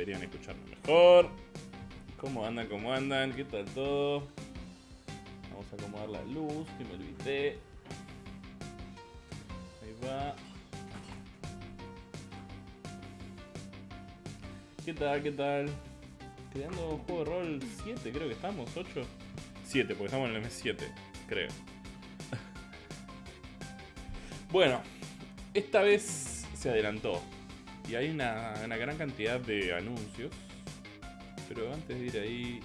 deberían escucharme mejor. ¿Cómo andan? ¿Cómo andan? ¿Qué tal todo? Vamos a acomodar la luz, que me olvidé. Ahí va. ¿Qué tal? ¿Qué tal? Creando un juego de rol 7, creo que estamos, 8. 7, porque estamos en el M7, creo. bueno, esta vez se adelantó. Y hay una, una gran cantidad de anuncios. Pero antes de ir ahí,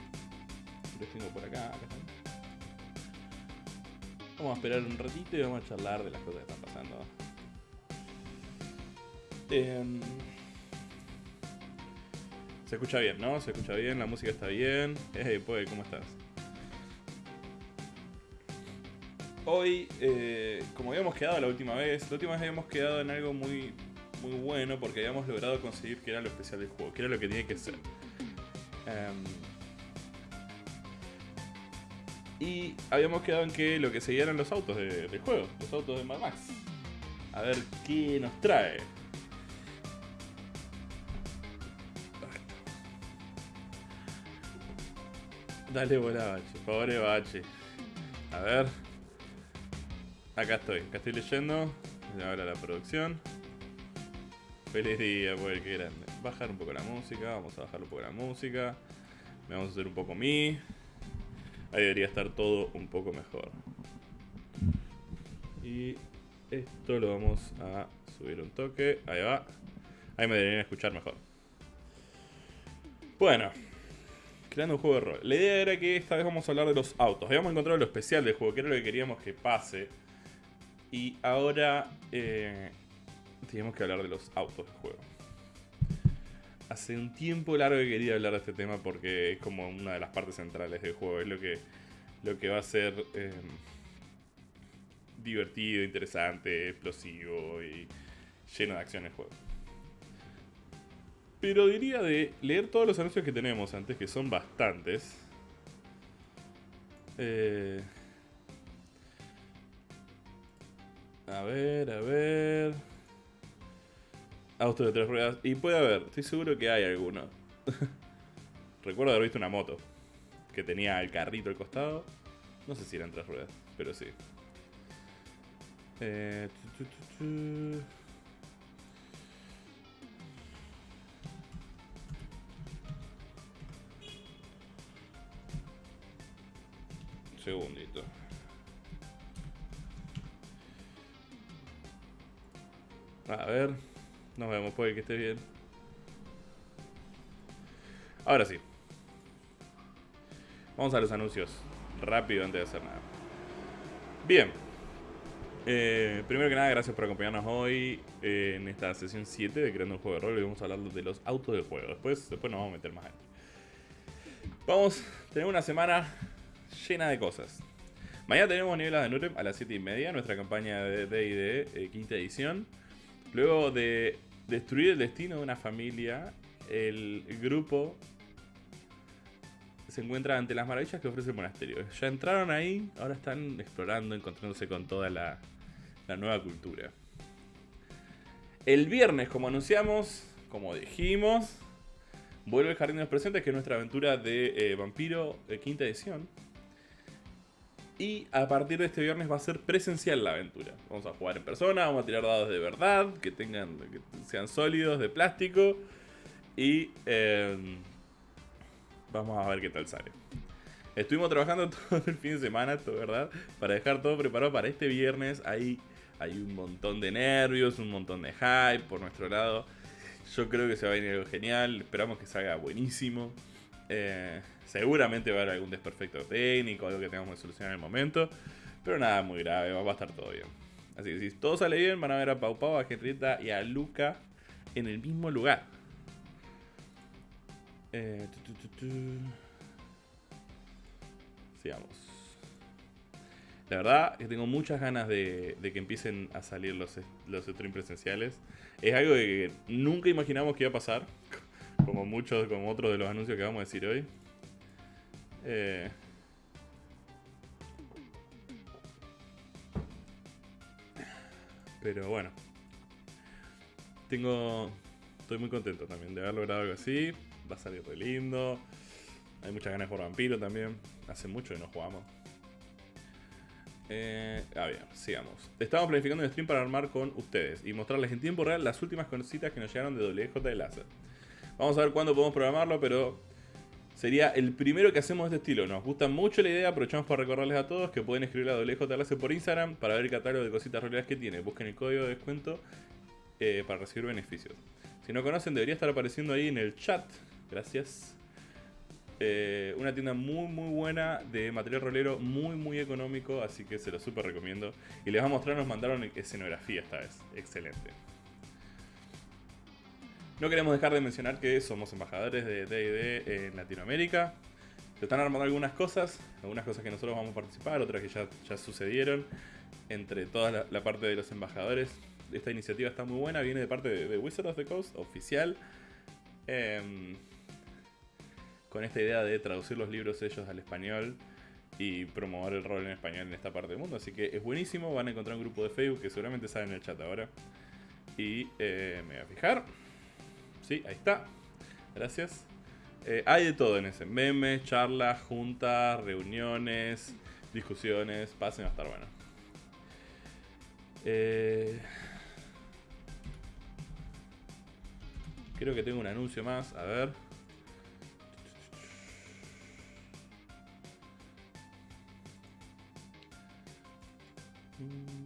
los tengo por acá. Vamos a esperar un ratito y vamos a charlar de las cosas que están pasando. Em, se escucha bien, ¿no? Se escucha bien, la música está bien. Hey, pues, ¿cómo estás? Hoy, eh, como habíamos quedado la última vez, la última vez habíamos quedado en algo muy, muy bueno porque habíamos logrado conseguir que era lo especial del juego, que era lo que tenía que ser. Em, y habíamos quedado en que lo que seguía eran los autos de- del juego, los autos de Mad Max. A ver qué nos trae. Dale bola, Bache. Pobre Bache. A ver. Acá estoy, acá estoy leyendo. Ahora la producción. Feliz día, pues qué grande. Bajar un poco la música, vamos a bajar un poco la música. Me vamos a hacer un poco mi. Ahí debería estar todo un poco mejor. Y esto lo vamos a subir un toque. Ahí va. Ahí me deberían escuchar mejor. Bueno, creando un juego de rol. La idea era que esta vez vamos a hablar de los autos. Habíamos encontrado lo especial del juego, que era lo que queríamos que pase. Y ahora eh, tenemos que hablar de los autos del juego. Hace un tiempo largo que quería hablar de este tema porque es como una de las partes centrales del juego. Es lo que, lo que va a ser eh, divertido, interesante, explosivo y lleno de acción el juego. Pero diría de leer todos los anuncios que tenemos antes, que son bastantes. Eh, a ver, a ver. Auto de tres ruedas. Y puede haber, estoy seguro que hay alguno. Recuerdo haber visto una moto que tenía el carrito al costado. No sé si eran tres ruedas, pero sí. Eh. Segundito. A ver. Nos vemos, puede que esté bien. Ahora sí. Vamos a los anuncios. Rápido antes de hacer nada. Bien. Eh, primero que nada, gracias por acompañarnos hoy eh, en esta sesión 7 de Creando un Juego de Rol. Y vamos a hablar de los autos del juego. Después, después nos vamos a meter más adentro. Vamos tener una semana llena de cosas. Mañana tenemos Nieblas de Nurem a las 7 y media, nuestra campaña de D&D eh, quinta edición. Luego de destruir el destino de una familia, el grupo se encuentra ante las maravillas que ofrece el monasterio. Ya entraron ahí, ahora están explorando, encontrándose con toda la, nueva cultura. El viernes, como anunciamos, como dijimos, vuelve el Jardín de los Presentes, que es nuestra aventura de eh, Vampiro de quinta edición. Y a partir de este viernes va a ser presencial la aventura. Vamos a jugar en persona, vamos a tirar dados de verdad, que tengan, que sean sólidos, de plástico. Y eh, vamos a ver qué tal sale. Estuvimos trabajando todo el fin de semana, ¿verdad? Para dejar todo preparado para este viernes. Hay, hay un montón de nervios, un montón de hype por nuestro lado. Yo creo que se va a venir algo genial. Esperamos que salga buenísimo. Eh, seguramente va a haber algún desperfecto técnico, algo que tengamos que solucionar en el momento. Pero nada muy grave, va a estar todo bien. Así que si todo sale bien, van a ver a Pau Pau, a Henrietta y a Luca en el mismo lugar. Eh. Sigamos. La verdad que tengo muchas ganas de, de que empiecen a salir los, los streams presenciales. Es algo que nunca imaginamos que iba a pasar. Como muchos, como otros de los anuncios que vamos a decir hoy. Eh, pero bueno. Tengo. Estoy muy contento también de haber logrado algo así. Va a salir re lindo. Hay muchas ganas por Vampiro también. Hace mucho que no jugamos. Eh, a ver, sigamos. Estamos planificando un stream para armar con ustedes y mostrarles en tiempo real las últimas cositas que nos llegaron de WJ de Láser. Vamos a ver cuándo podemos programarlo, pero sería el primero que hacemos de este estilo. Nos gusta mucho la idea, aprovechamos para recordarles a todos que pueden escribir a WJ Láser por Instagram para ver el catálogo de cositas realidades que tiene. Busquen el código de descuento eh, para recibir beneficios. Si no conocen, debería estar apareciendo ahí en el chat. Gracias. Eh, una tienda muy muy buena de material rolero, muy muy económico, así que se lo súper recomiendo. Y les voy a mostrar, nos mandaron escenografía esta vez, excelente. No queremos dejar de mencionar que somos embajadores de D&D en Latinoamérica. Se están armando algunas cosas, algunas cosas que nosotros vamos a participar, otras que ya, ya sucedieron. Entre toda la, parte de los embajadores, esta iniciativa está muy buena, viene de parte de, Wizard of the Coast, oficial. Em, con esta idea de traducir los libros ellos al español y promover el rol en español en esta parte del mundo. Así que es buenísimo, van a encontrar un grupo de Facebook que seguramente sale en el chat ahora. Y eh, me voy a fijar. Sí, ahí está. Gracias. Eh, hay de todo en ese. Memes, charlas, juntas, reuniones, discusiones. Pasen a estar bueno. Eh, creo que tengo un anuncio más. A ver.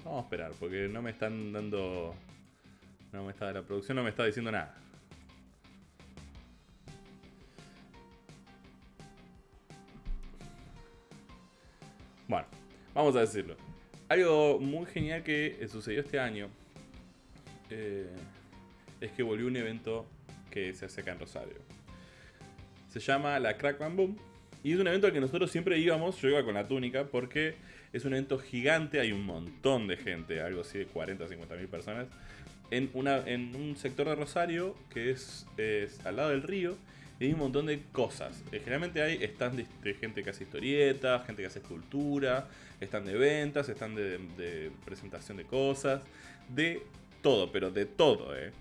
Vamos a esperar, porque no me están dando... No me está, la producción no me está diciendo nada. Vamos a decirlo. Algo muy genial que sucedió este año eh, es que volvió un evento que se hace acá en Rosario. Se llama la Crack Boom y es un evento al que nosotros siempre íbamos, yo iba con la túnica, porque es un evento gigante, hay un montón de gente, algo así de 40 50 mil personas, en un sector de Rosario que es, al lado del río. Y hay un montón de cosas. Eh, generalmente hay están de, gente que hace historietas, gente que hace escultura, están de ventas, están de, de presentación de cosas, de todo, pero de todo, eh.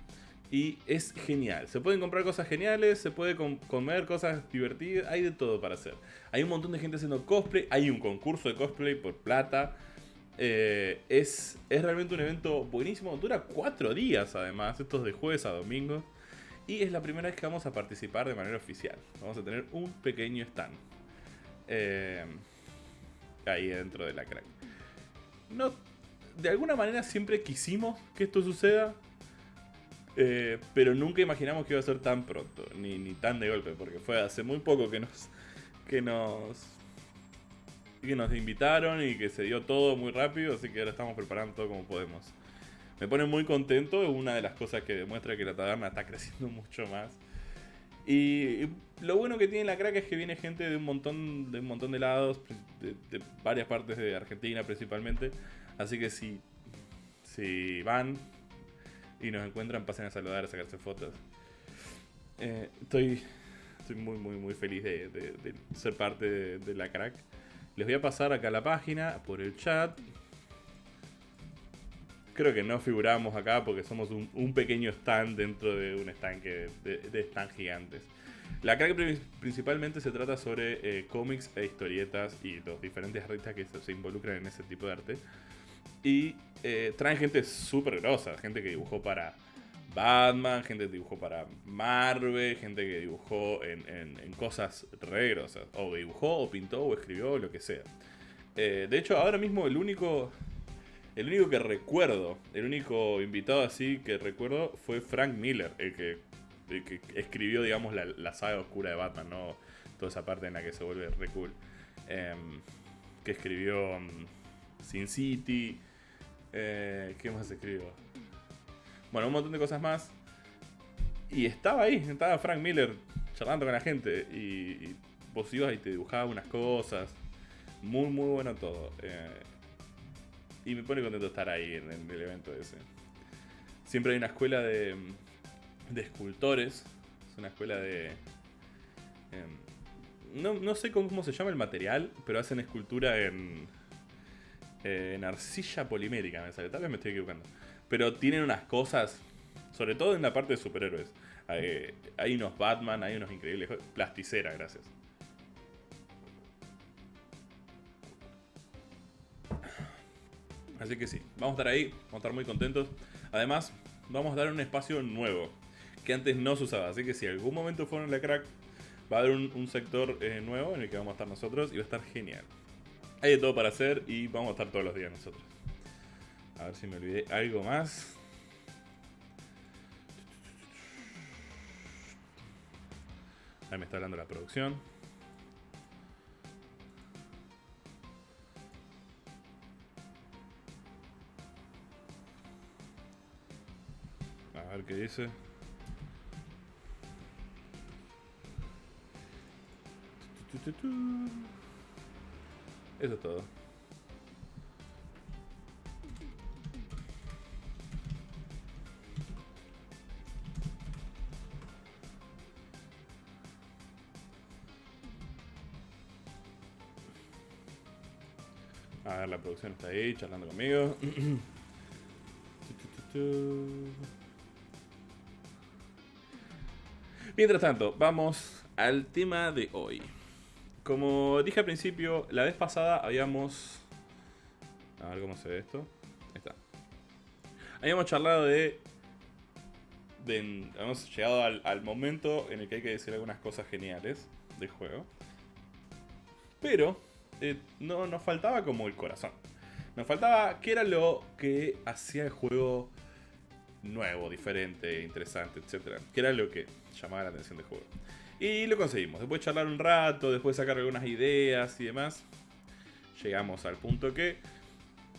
Y es genial. Se pueden comprar cosas geniales, se puede comer cosas divertidas, hay de todo para hacer. Hay un montón de gente haciendo cosplay, hay un concurso de cosplay por plata. Eh, es, es realmente un evento buenísimo, dura cuatro días además, estos de jueves a domingo. Y es la primera vez que vamos a participar de manera oficial. Vamos a tener un pequeño stand. Eh, ahí dentro de la crack. No, de alguna manera siempre quisimos que esto suceda eh, pero nunca imaginamos que iba a ser tan pronto, ni, ni tan de golpe, porque fue hace muy poco que nos, que nos que nos invitaron y que se dio todo muy rápido, así que ahora estamos preparando todo como podemos. Me pone muy contento, es una de las cosas que demuestra que la taberna está creciendo mucho más. Y, lo bueno que tiene la crack es que viene gente de un montón de un montón de lados, de, de varias partes de Argentina principalmente. Así que si, si van, y nos encuentran, pasen a saludar, a sacarse fotos. Eh, estoy, estoy muy, muy, muy feliz de, ser parte de, la crack. Les voy a pasar acá la página por el chat. Creo que no figuramos acá porque somos un, pequeño stand dentro de un stand de, de stand gigantes. La crack principalmente se trata sobre eh, cómics e historietas y los diferentes artistas que se involucran en ese tipo de arte. Y eh, traen gente súper grosa, gente que dibujó para Batman, gente que dibujó para Marvel, gente que dibujó en, cosas re grosas. O dibujó, o pintó, o escribió, lo que sea. Eh, de hecho, ahora mismo el único. El único que recuerdo, el único invitado así que recuerdo fue Frank Miller, el que, escribió, digamos, la, saga oscura de Batman, ¿no? Toda esa parte en la que se vuelve re cool. Em, que escribió mm, Sin City, eh, ¿Qué más escribo? Bueno, un montón de cosas más. Y estaba ahí, estaba Frank Miller charlando con la gente. Y, vos ibas y te dibujaba unas cosas. Muy, muy bueno todo. Eh, y me pone contento estar ahí en, el evento ese. Siempre hay una escuela de, de escultores. Es una escuela de... Em, no, no sé cómo se llama el material, pero hacen escultura en, en arcilla polimérica me sale, tal vez me estoy equivocando. Pero tienen unas cosas, sobre todo en la parte de superhéroes. Hay, hay unos Batman, hay unos increíbles. Plasticera, gracias. Así que sí, vamos a estar ahí, vamos a estar muy contentos. Además, vamos a dar un espacio nuevo que antes no se usaba. Así que si algún momento fueron la crack, va a haber un, sector eh, nuevo en el que vamos a estar nosotros y va a estar genial. Hay de todo para hacer y vamos a estar todos los días nosotros. A ver si me olvidé algo más. Ahí me está hablando la producción. Ver qué dice. Eso es todo. A ver, la producción está ahí, charlando conmigo. Mientras tanto, vamos al tema de hoy. Como dije al principio, la vez pasada habíamos... A ver cómo se ve esto. Ahí está. Habíamos charlado de... de hemos llegado al, momento en el que hay que decir algunas cosas geniales del juego. Pero eh, no, nos faltaba como el corazón. Nos faltaba qué era lo que hacía el juego nuevo, diferente, interesante, etc. ¿Qué era lo que llamaba la atención del juego? Y lo conseguimos. Después de charlar un rato, después de sacar algunas ideas y demás, llegamos al punto que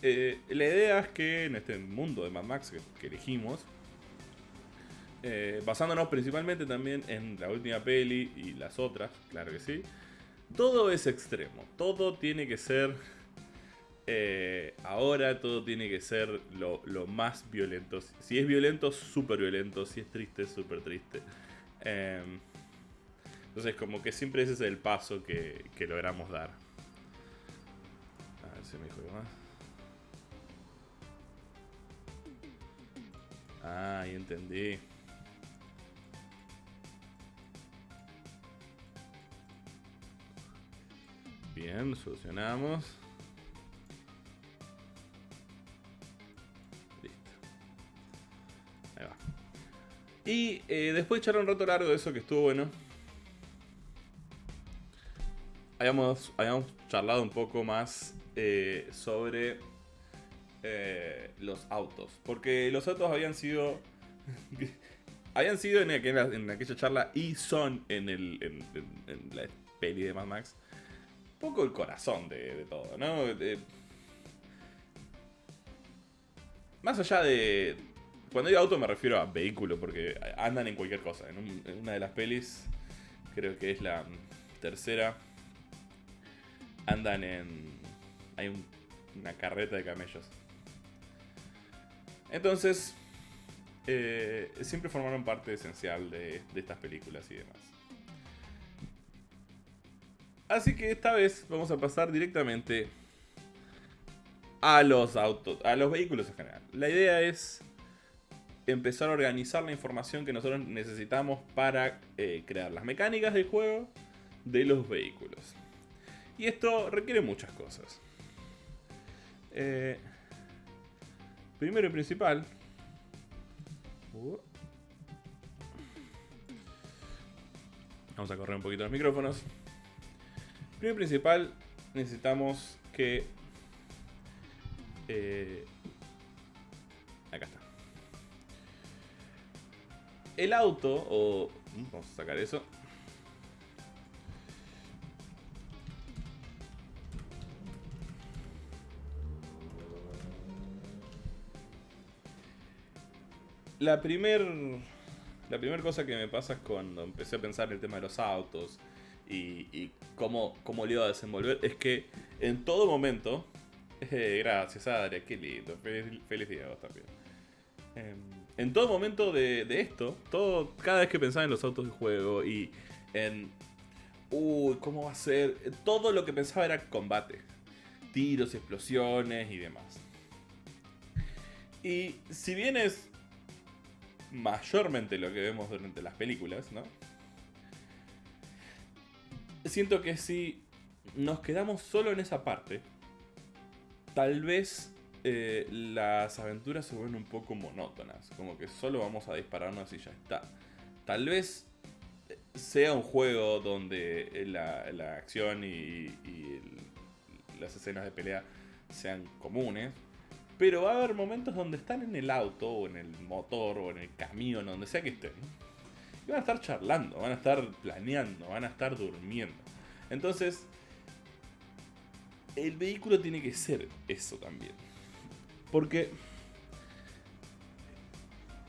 eh, la idea es que en este mundo de Mad Max que, elegimos, eh, basándonos principalmente también en la última peli y las otras, claro que sí, todo es extremo, todo tiene que ser eh, ahora todo tiene que ser lo, más violento. Si es violento, súper violento. Si es triste, súper triste. Em, entonces, como que siempre ese es el paso que, logramos dar. A ver si me dijo más. Ah, ya entendí. Bien, solucionamos. Y eh, después de echar un rato largo de eso que estuvo bueno. Habíamos, habíamos charlado un poco más eh, sobre eh, los autos. Porque los autos habían sido. habían sido en aquella, charla y son en, el, en, la peli de Mad Max. Un poco el corazón de, todo, ¿no? más allá de, cuando digo auto me refiero a vehículo, porque andan en cualquier cosa. En, una de las pelis, creo que es la tercera, andan en... Hay una carreta de camellos. Entonces, eh, siempre formaron parte esencial de estas películas y demás. Así que esta vez vamos a pasar directamente a los autos, a los vehículos en general. La idea es empezar a organizar la información que nosotros necesitamos para eh, crear las mecánicas del juego de los vehículos. Y esto requiere muchas cosas. Eh, primero y principal... Uh, vamos a correr un poquito los micrófonos. Primero y principal necesitamos que... Eh, acá está el auto, o... Mm, vamos a sacar eso. La primer, la primera cosa que me pasa cuando empecé a pensar en el tema de los autos y, cómo, cómo iba a desenvolver, es que en todo momento, eh, gracias Adria, qué lindo, feliz, día vos también. Em, en todo momento de, esto, todo, cada vez que pensaba en los autos de juego y en. Uy, ¿cómo va a ser? Todo lo que pensaba era combate. Tiros, explosiones y demás. Y si bien es mayormente lo que vemos durante las películas, ¿no? Siento que si nos quedamos solo en esa parte, tal vez eh, las aventuras se vuelven un poco monótonas, como que solo vamos a dispararnos y ya está. Tal vez sea un juego donde la, acción y, las escenas de pelea sean comunes, pero va a haber momentos donde están en el auto, o en el motor, o en el camión, donde sea que estén. Y van a estar charlando, van a estar planeando, van a estar durmiendo. Entonces, el vehículo tiene que ser eso también. Porque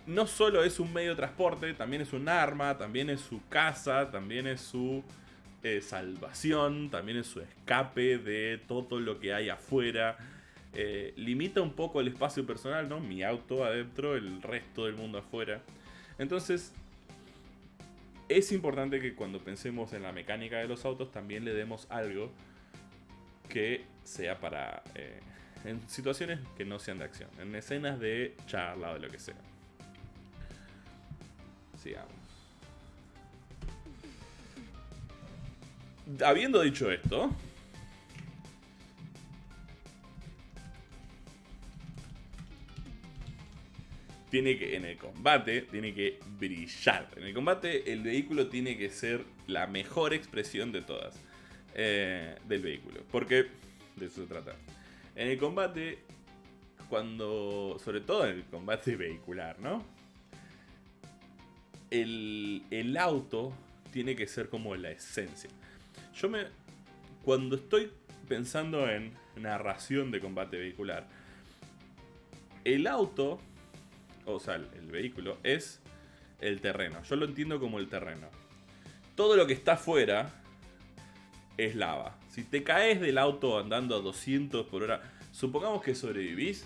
no solo es un medio de transporte, también es un arma, también es su casa, también es su eh, salvación, también es su escape de todo lo que hay afuera. Eh, limita un poco el espacio personal, ¿no? Mi auto adentro, el resto del mundo afuera. Entonces, es importante que cuando pensemos en la mecánica de los autos también le demos algo que sea para... Eh, en situaciones que no sean de acción, en escenas de charla o de lo que sea. Sigamos. Habiendo dicho esto, tiene que, en el combate, tiene que brillar. En el combate, el vehículo tiene que ser la mejor expresión de todas eh, del vehículo. Porque de eso se trata. En el combate, cuando. Sobre todo en el combate vehicular, ¿no? El, el auto tiene que ser como la esencia. Yo me. Cuando estoy pensando en narración de combate vehicular, el auto, o sea, el vehículo, es el terreno. Yo lo entiendo como el terreno. Todo lo que está afuera es lava. Si te caes del auto andando a 200 por hora, supongamos que sobrevivís,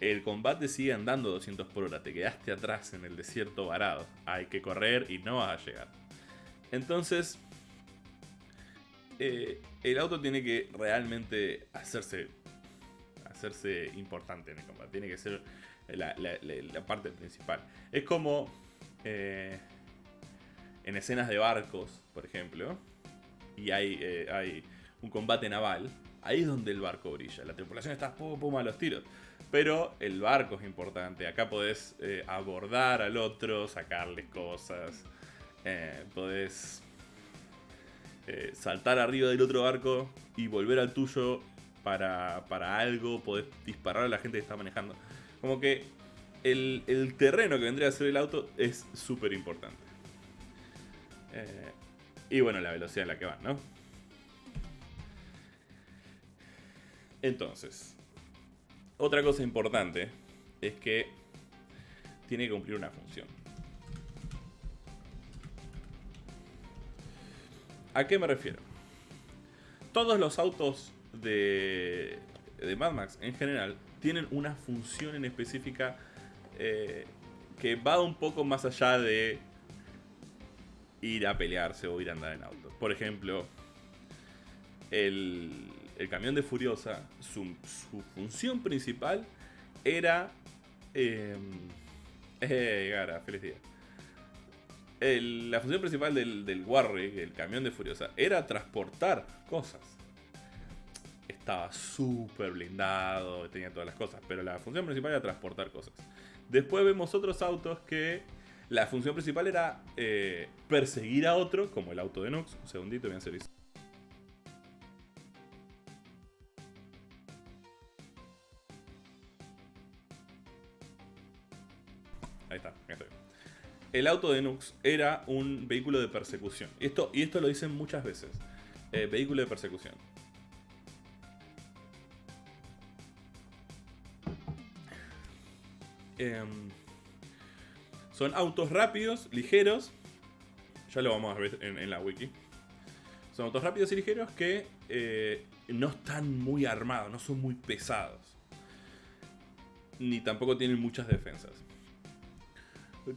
el combate sigue andando a 200 por hora, te quedaste atrás en el desierto varado, hay que correr y no vas a llegar. Entonces, eh, el auto tiene que realmente hacerse, hacerse importante en el combate, tiene que ser la, parte principal. Es como eh, en escenas de barcos, por ejemplo, y hay, eh, hay un combate naval, ahí es donde el barco brilla. La tripulación está pum, pum a los tiros. Pero el barco es importante. Acá podés eh, abordar al otro, sacarle cosas. Eh, podés saltar arriba del otro barco y volver al tuyo para, para, algo. Podés disparar a la gente que está manejando. Como que el, el terreno que vendría a ser el auto es súper importante. Y bueno, la velocidad en la que van, ¿no? Entonces, otra cosa importante es que tiene que cumplir una función. ¿A qué me refiero? Todos los autos de, de Mad Max en general tienen una función en específica eh, que va un poco más allá de ir a pelearse o ir a andar en auto. Por ejemplo, el, camión de Furiosa, su, función principal era... Eh, eh, Gara, feliz día. la función principal del, del el camión de Furiosa, era transportar cosas. Estaba súper blindado, tenía todas las cosas, pero la función principal era transportar cosas. Después vemos otros autos que la función principal era eh, perseguir a otro, como el auto de Nox. Un segundito, voy a hacer Ahí está, estoy. El auto de Nux era un vehículo de persecución. Y esto, y esto lo dicen muchas veces. Eh, vehículo de persecución. Eh, son autos rápidos, ligeros. Ya lo vamos a ver en, la wiki. Son autos rápidos y ligeros que eh, no están muy armados, no son muy pesados. Ni tampoco tienen muchas defensas.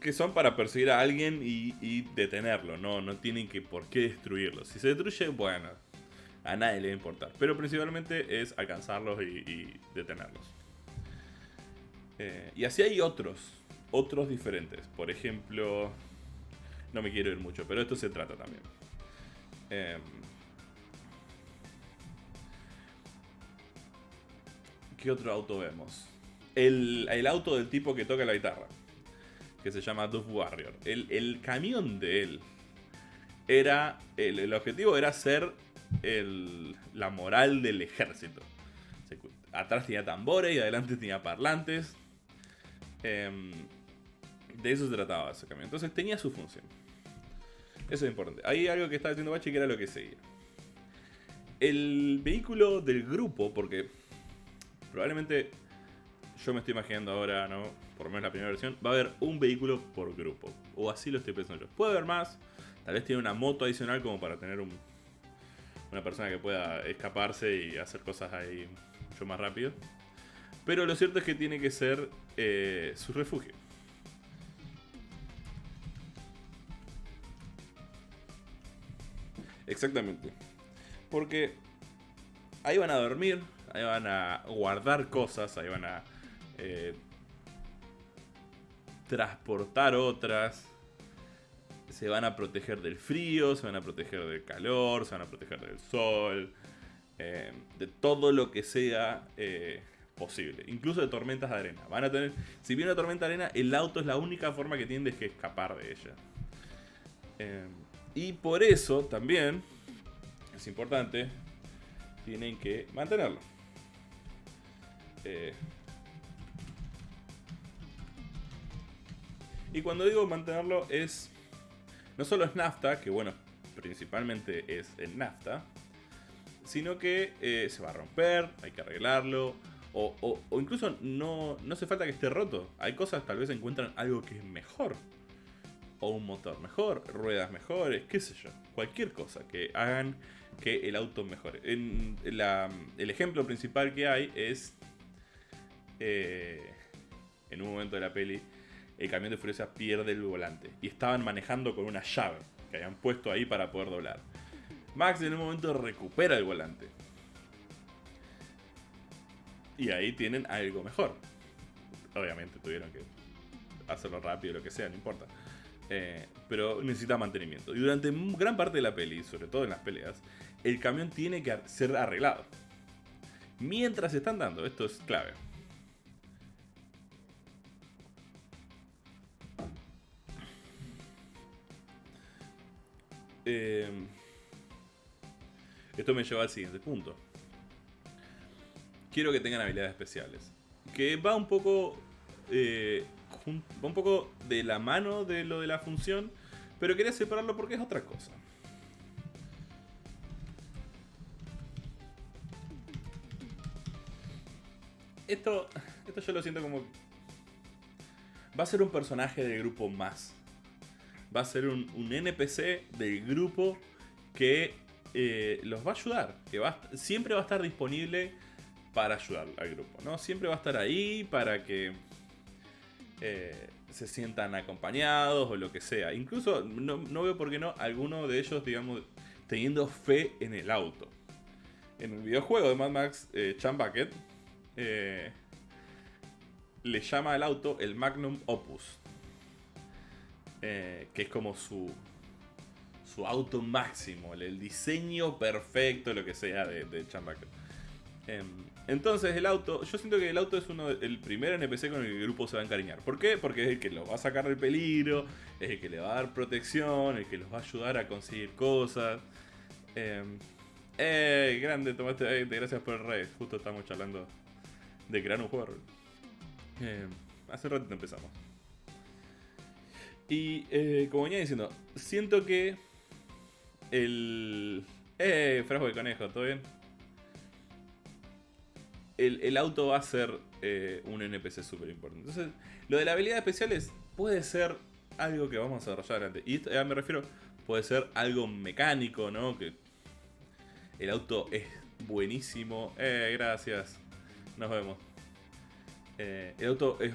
Que son para perseguir a alguien y, detenerlo, no, no tienen que por qué destruirlo. Si se destruye, bueno, a nadie le va a importar. Pero principalmente es alcanzarlos y, detenerlos. Eh, y así hay otros otros diferentes. Por ejemplo, no me quiero ir mucho, pero esto se trata también. Em, ¿Qué otro auto vemos? El, auto del tipo que toca la guitarra. Que se llama Dove Warrior. El, camión de él. Era. El, objetivo era ser la moral del ejército. Atrás tenía tambores y adelante tenía parlantes. Em, de eso se trataba ese camión. Entonces tenía su función. Eso es importante. Hay algo que estaba haciendo Bachi que era lo que seguía. El vehículo del grupo, porque probablemente yo me estoy imaginando ahora, ¿no? Por lo menos la primera versión, va a haber un vehículo por grupo. O así lo estoy pensando yo. Puede haber más. Tal vez tiene una moto adicional como para tener un, una persona que pueda escaparse y hacer cosas ahí mucho más rápido. Pero lo cierto es que tiene que ser eh, su refugio. Exactamente. Porque ahí van a dormir, ahí van a guardar cosas, ahí van a eh, transportar otras, se van a proteger del frío, se van a proteger del calor, se van a proteger del sol, eh, de todo lo que sea eh, posible, incluso de tormentas de arena. Van a tener, si viene una tormenta de arena, el auto es la única forma que tienen de escapar de ella. Y por eso también es importante, tienen que mantenerlo. Eh, y cuando digo mantenerlo es, no solo es nafta, que bueno, principalmente es el nafta, sino que eh, se va a romper, hay que arreglarlo, o, o, incluso no, no hace falta que esté roto. Hay cosas, tal vez encuentran algo que es mejor o un motor mejor, ruedas mejores, qué sé yo. Cualquier cosa que hagan que el auto mejore. El ejemplo principal que hay es eh, en un momento de la peli el camión de Furiosa pierde el volante y estaban manejando con una llave que habían puesto ahí para poder doblar. Max en un momento recupera el volante. Y ahí tienen algo mejor. Obviamente tuvieron que hacerlo rápido, lo que sea, no importa. Eh, pero necesita mantenimiento. Y durante gran parte de la peli, sobre todo en las peleas, el camión tiene que ser arreglado. Mientras están dando, esto es clave. Eh, esto me lleva al siguiente punto. Quiero que tengan habilidades especiales. Que va un poco eh, va un poco de la mano de lo de la función, pero quería separarlo porque es otra cosa. Esto, esto yo lo siento como... Va a ser un personaje del grupo más. Va a ser un, NPC del grupo que eh, los va a ayudar. Que va, siempre va a estar disponible para ayudar al grupo. ¿no? Siempre va a estar ahí para que eh, se sientan acompañados o lo que sea. Incluso no, veo por qué no alguno de ellos, digamos, teniendo fe en el auto. En el videojuego de Mad Max, eh, Chan Bucket eh, le llama al auto el Magnum Opus. que es como su, su auto máximo, el, diseño perfecto, lo que sea de, de Chan Bucket. Entonces el auto, yo siento que el auto es uno el primer NPC con el que el grupo se va a encariñar. ¿Por qué? Porque es el que los va a sacar del peligro, es el que le va a dar protección, el que los va a ayudar a conseguir cosas. Eh, ¡Eh! Grande, tomaste eh, gracias por el raid. Justo estamos charlando de crear un juego. Eh, hace rato empezamos. Y eh, como venía diciendo, siento que el... ¡Eh! Frasco de conejo, ¿todo bien? El, auto va a ser eh, un NPC súper importante. Entonces, lo de la habilidad especiales puede ser algo que vamos a desarrollar adelante. Y me refiero, puede ser algo mecánico, ¿no? Que el auto es buenísimo. Eh, gracias. Nos vemos. Eh, el auto es,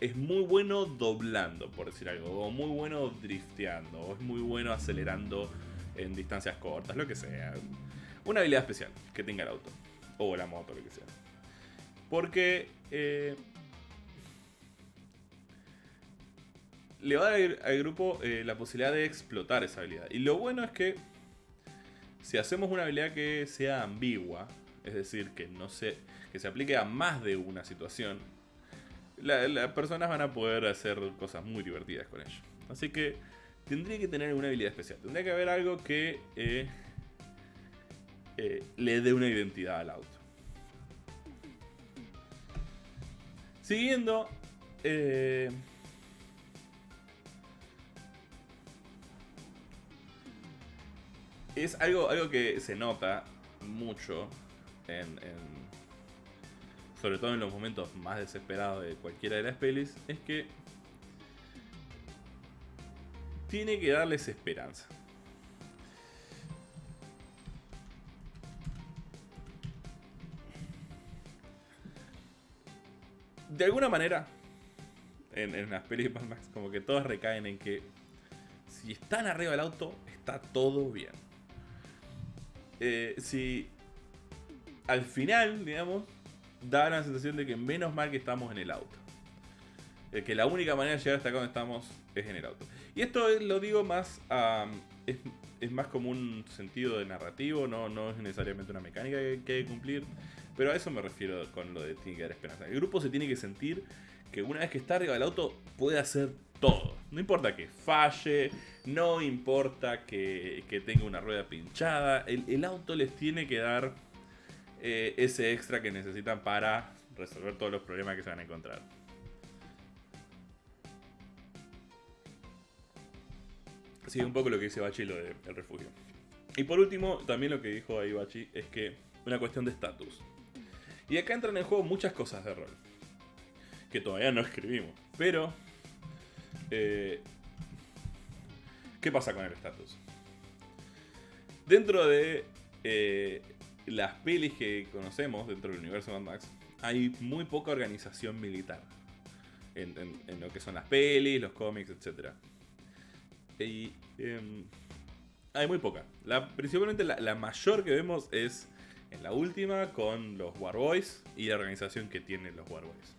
es muy bueno doblando, por decir algo. O muy bueno drifteando. O es muy bueno acelerando en distancias cortas, lo que sea. Una habilidad especial que tenga el auto. O la moto, lo que sea. Porque... Eh, le va a dar al grupo eh, la posibilidad de explotar esa habilidad. Y lo bueno es que si hacemos una habilidad que sea ambigua, es decir, que no se, que se aplique a más de una situación, las personas van a poder hacer cosas muy divertidas con ello. Así que tendría que tener una habilidad especial. Tendría que haber algo que eh, eh, le dé una identidad al auto. Siguiendo... Eh, es algo, algo que se nota mucho en, sobre todo en los momentos más desesperados de cualquiera de las pelis, es que tiene que darles esperanza. De alguna manera, en, las pelis de Max, como que todas recaen en que si están arriba del auto, está todo bien. Eh, si al final, digamos, da la sensación de que menos mal que estamos en el auto. Eh, que la única manera de llegar hasta donde estamos es en el auto. Y esto lo digo más es, más como un sentido de narrativo, no, no es necesariamente una mecánica que, hay que cumplir. Pero a eso me refiero con lo de tiene que esperanza. El grupo se tiene que sentir que una vez que está arriba del auto puede hacer todo. No importa que falle, no importa que, tenga una rueda pinchada, el, auto les tiene que dar eh, ese extra que necesitan para resolver todos los problemas que se van a encontrar. Sí, un poco lo que dice Bachi lo del refugio. Y por último, también lo que dijo ahí Bachi es que una cuestión de estatus. Y acá entran en juego muchas cosas de rol. Que todavía no escribimos. Pero eh, ¿Qué pasa con el estatus? Dentro de eh, las pelis que conocemos dentro del universo de Mad Max, hay muy poca organización militar. En, lo que son las pelis, los cómics, etc. Y em, hay muy poca. La, principalmente la, la, mayor que vemos es la última con los Warboys y la organización que tienen los Warboys.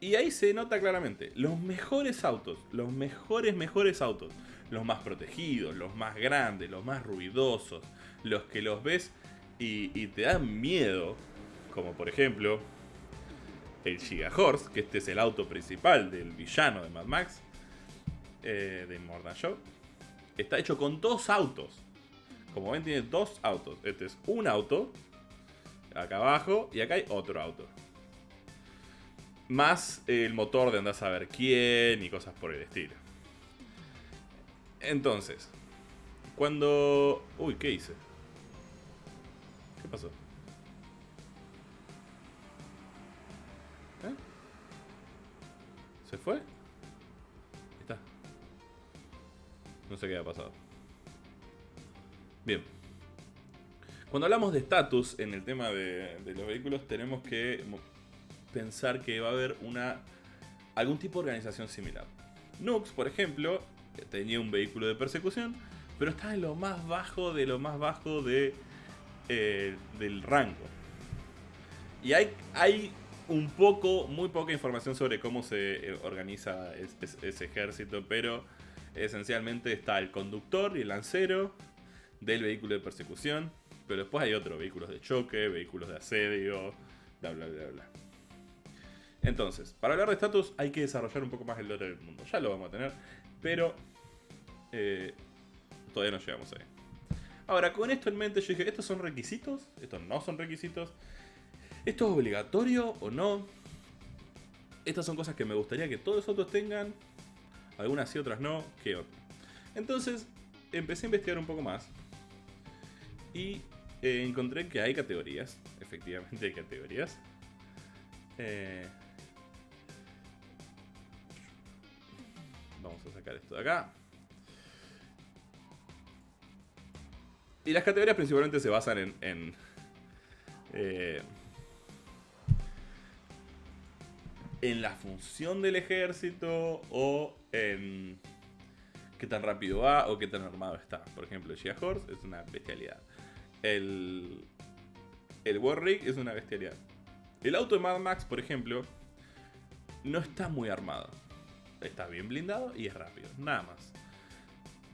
Y ahí se nota claramente, los mejores autos, los mejores, mejores autos, los más protegidos, los más grandes, los más ruidosos, los que los ves y, te dan miedo, como por ejemplo el Giga Horse, que este es el auto principal del villano de Mad Max, eh, de Mordan Show, está hecho con dos autos. Como ven, tiene dos autos. Este es un auto, acá abajo, y acá hay otro auto. Más el motor de andar a saber quién y cosas por el estilo. Entonces, cuando... Uy, ¿qué hice? ¿Qué pasó? ¿Eh? ¿Se fue? Está. No sé qué ha pasado. Bien. Cuando hablamos de estatus en el tema de, los vehículos, tenemos que pensar que va a haber una algún tipo de organización similar. Nux, por ejemplo, tenía un vehículo de persecución, pero está en lo más bajo de lo más bajo de, eh, del rango. Y hay, hay un poco, muy poca información sobre cómo se eh, organiza ese ejército, pero esencialmente está el conductor y el lancero del vehículo de persecución, pero después hay otros vehículos de choque, vehículos de asedio, bla bla bla bla. Entonces, para hablar de estatus hay que desarrollar un poco más el lore del mundo. Ya lo vamos a tener, pero eh, todavía no llegamos ahí. Ahora, con esto en mente yo dije, ¿estos son requisitos? ¿Estos no son requisitos? ¿Esto es obligatorio o no? Estas son cosas que me gustaría que todos otros tengan. Algunas sí, otras no. ¿Qué Entonces, empecé a investigar un poco más. Y eh, encontré que hay categorías. Efectivamente hay categorías. Eh, Vamos a sacar esto de acá. Y las categorías principalmente se basan en... en eh, en la función del ejército o en qué tan rápido va o qué tan armado está. Por ejemplo, Gia Horse es una bestialidad. El, el Warrick es una bestialidad. El auto de Mad Max, por ejemplo, no está muy armado. está bien blindado y es rápido, nada más.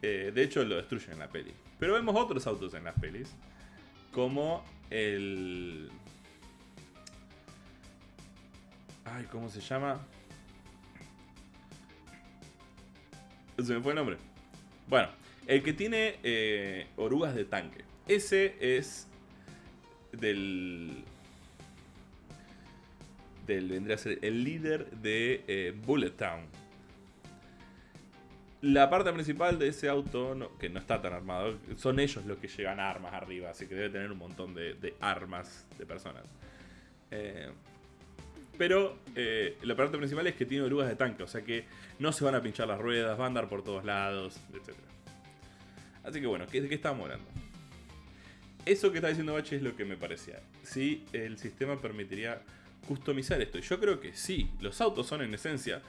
Eh, de hecho, lo destruyen en la peli. Pero vemos otros autos en las pelis, como el... Ay, ¿cómo se llama? Se me fue el nombre. Bueno, el que tiene eh, orugas de tanque. Ese es del... Del, vendría a ser el líder de eh, Bullet Town. La parte principal de ese auto, que no está tan armado, son ellos los que llevan armas arriba, así que debe tener un montón de, armas de personas. Eh, pero eh, la parte principal es que tiene orugas de tanque, o sea que no se van a pinchar las ruedas, van a andar por todos lados, etc. Así que bueno, ¿de qué estamos hablando? Eso que está diciendo Bache es lo que me parecía. Si el sistema permitiría customizar esto. Y yo creo que sí, los autos son en esencia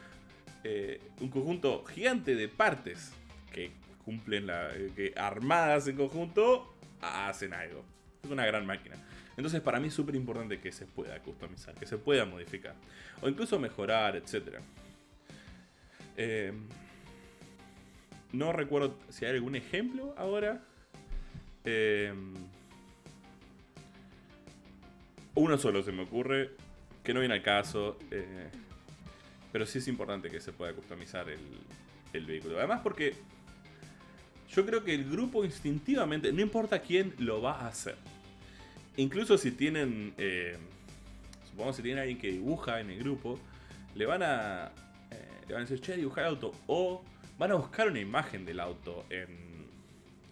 eh, un conjunto gigante de partes que cumplen la. Eh, que armadas en conjunto hacen algo. Es una gran máquina. Entonces para mí es súper importante que se pueda customizar, que se pueda modificar. O incluso mejorar, etc. Eh, no recuerdo si hay algún ejemplo ahora. Uno solo se me ocurre, que no viene al caso. Pero sí es importante que se pueda customizar el, vehículo. Además porque yo creo que el grupo instintivamente, no importa quién lo va a hacer. Incluso si tienen, eh, supongamos si tienen alguien que dibuja en el grupo, le van a, eh, le van a decir, che, dibujar auto. O van a buscar una imagen del auto en,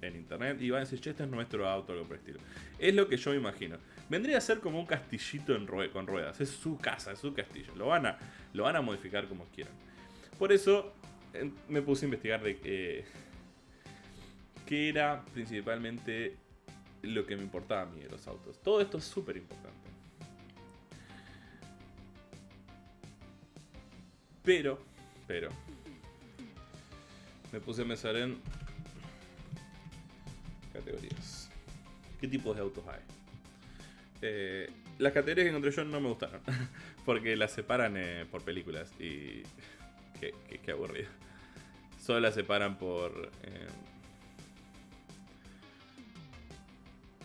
en internet y van a decir, che, este es nuestro auto, algo por el estilo. Es lo que yo me imagino. Vendría a ser como un castillito con ruedas. Es su casa, es su castillo. Lo van a, lo van a modificar como quieran. Por eso me puse a investigar de qué, qué era principalmente lo que me importaba a mí de los autos. Todo esto es súper importante. Pero, pero, me puse a pensar en categorías. ¿Qué tipos de autos hay? Eh, las categorías que encontré yo no me gustaron. Porque las separan eh, por películas y. Qué, aburrido. Solo las separan por. Eh,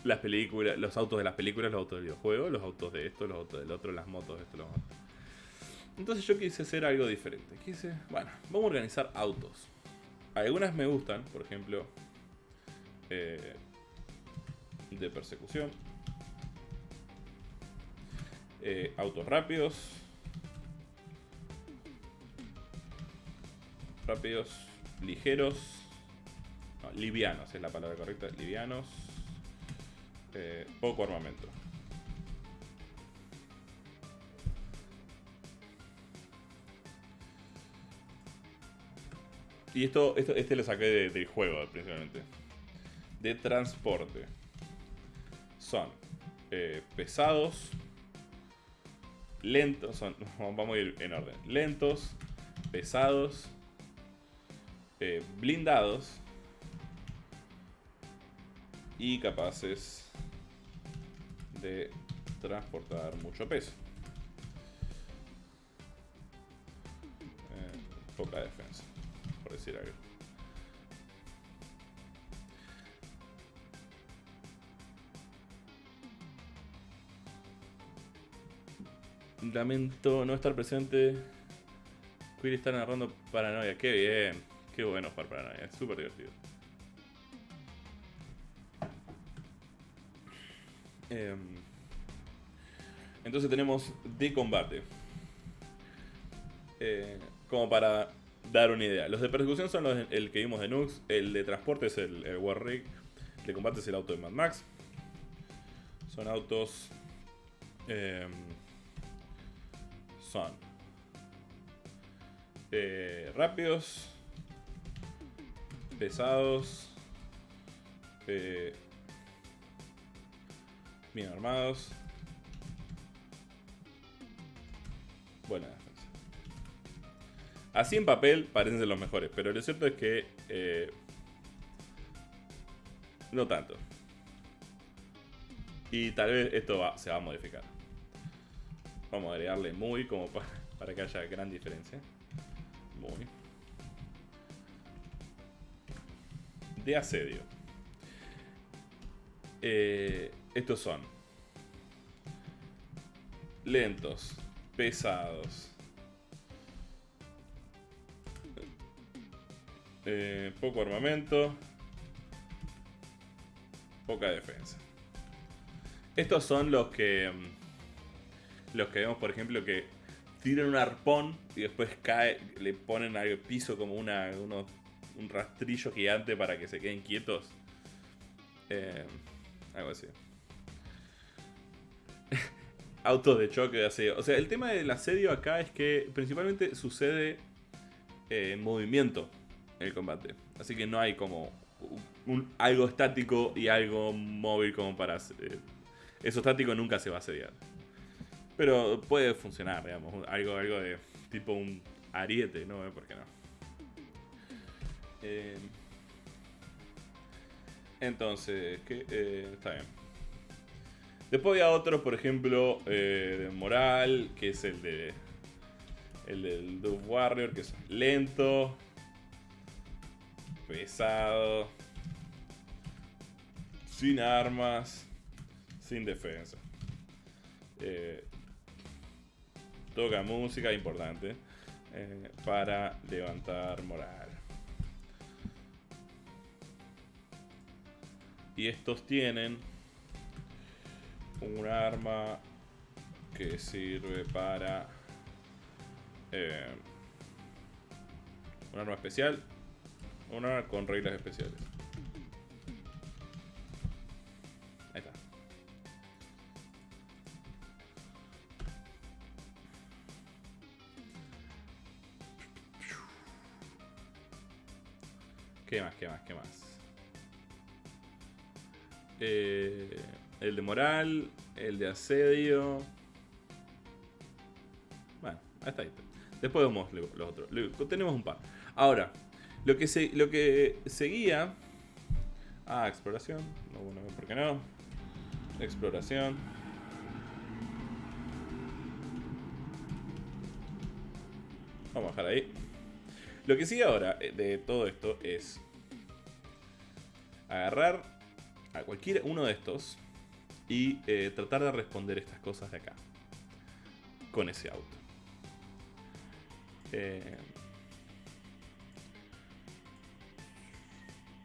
las películas, los autos de las películas, los autos del videojuego, los autos de esto, los autos del otro, las motos de esto, los otro. Entonces yo quise hacer algo diferente. Quise, bueno, vamos a organizar autos. Algunas me gustan, por ejemplo, de persecución. Eh, autos rápidos. Rápidos, ligeros. livianos es la palabra correcta. Livianos. Eh, poco armamento. Y esto, esto este lo saqué del juego principalmente. De transporte. Son eh, pesados, lentos, son, vamos a ir en orden, lentos, pesados, eh, blindados y capaces de transportar mucho peso. Eh, poca defensa, por decir algo. Lamento no estar presente. Quill está narrando Paranoia. Qué bien. Qué bueno jugar Paranoia. Es súper divertido. Em, entonces tenemos de combate. Eh, como para dar una idea. Los de persecución son los el que vimos de Nux. El de transporte es el, el Warrig. El de combate es el auto de Mad Max. Son autos... Eh, son eh, rápidos, pesados, eh, bien armados, buena defensa. Así en papel parecen ser los mejores, pero lo cierto es que eh, no tanto. Y tal vez esto se va a modificar. Vamos a agregarle muy como para, que haya gran diferencia. Muy. De asedio. Eh, estos son lentos, pesados, eh, poco armamento, poca defensa. Estos son los que mm, los que vemos, por ejemplo, que tiran un arpón y después cae, le ponen al piso como una, un rastrillo gigante para que se queden quietos. Eh, algo así. Autos de choque de asedio. O sea, el tema del asedio acá es que principalmente sucede eh, en movimiento en el combate. Así que no hay como algo estático y algo móvil como para... Eh, eso estático nunca se va a asediar. Pero puede funcionar, digamos. Algo, algo de tipo un ariete, ¿no? ¿Por qué no? Eh, entonces, ¿qué? Eh, está bien. Después había otros, por ejemplo, eh, de Moral, que es el de. El del Dove Warrior, que es lento, pesado, sin armas, sin defensa. Eh, toca música importante eh, para levantar moral. Y estos tienen un arma que sirve para eh, un arma especial, un arma con reglas especiales. ¿Qué más? ¿Qué más? ¿Qué más? Eh, el de moral, el de asedio. Bueno, hasta ahí. Después vemos los otros. Tenemos un par. Ahora, lo que, se, lo que seguía... Ah, exploración. No, bueno, ¿por qué no? Exploración. Vamos a dejar ahí. Lo que sigue ahora eh, de todo esto es agarrar a cualquier uno de estos y eh, tratar de responder estas cosas de acá con ese auto. Eh,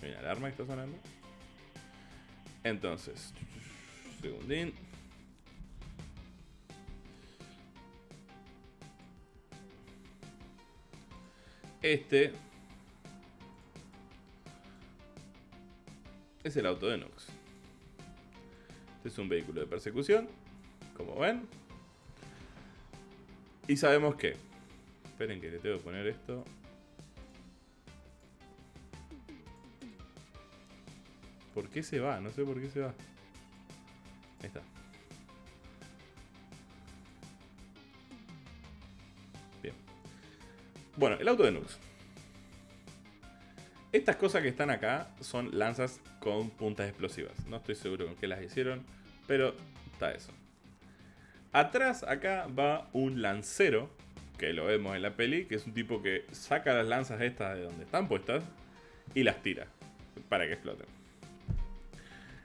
la alarma que está sonando. Entonces, segundín. Este es el auto de Nux. Este es un vehículo de persecución, como ven. Y sabemos que... Esperen que le tengo que poner esto. ¿Por qué se va? No sé por qué se va. Ahí está. Bueno, el auto de Nux. Estas cosas que están acá son lanzas con puntas explosivas. No estoy seguro con qué las hicieron, pero está eso. Atrás acá va un lancero, que lo vemos en la peli, que es un tipo que saca las lanzas estas de donde están puestas y las tira para que exploten.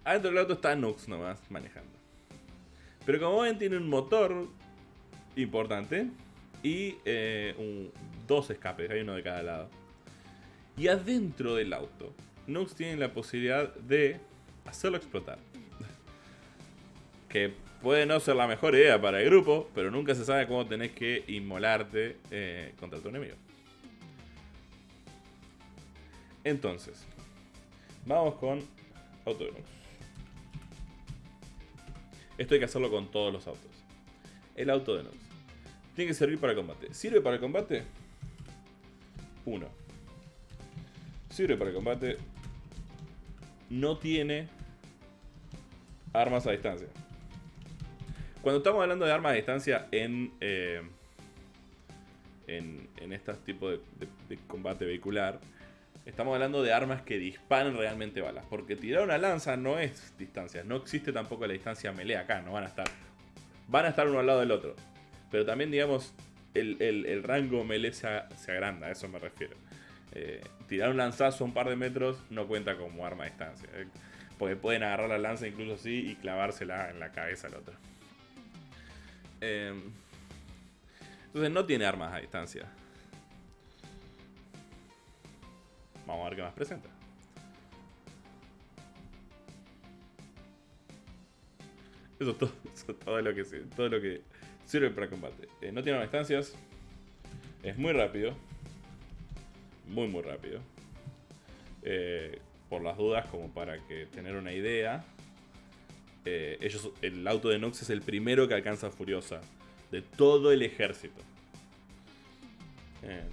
Adentro del auto está Nux nomás manejando. Pero como ven tiene un motor importante y eh, un, dos escapes, hay uno de cada lado. Y adentro del auto, Nux tiene la posibilidad de hacerlo explotar. que puede no ser la mejor idea para el grupo, pero nunca se sabe cómo tenés que inmolarte eh, contra tu enemigo. Entonces, vamos con auto de Nux. Esto hay que hacerlo con todos los autos. El auto de Nux. Tiene que servir para combate. ¿Sirve para el combate? 1. Sirve para el combate. No tiene armas a distancia. Cuando estamos hablando de armas a distancia en, eh, en, en estos tipos de, de, combate vehicular, estamos hablando de armas que disparan realmente balas. Porque tirar una lanza no es distancia. No existe tampoco la distancia melee acá. No van a estar. Van a estar uno al lado del otro. Pero también, digamos, el, rango melee se, agranda, a eso me refiero. Eh, tirar un lanzazo a un par de metros no cuenta como arma a distancia. Eh, porque pueden agarrar la lanza incluso así y clavársela en la cabeza al otro. Em, entonces no tiene armas a distancia. Vamos a ver qué más presenta. Eso es todo, lo, que, todo lo que sirve para combate. Eh, no tiene distancias. Es muy rápido. Muy, muy rápido. Eh, por las dudas, como para que tener una idea. Eh, ellos, el auto de Nox es el primero que alcanza Furiosa. De todo el ejército. Em,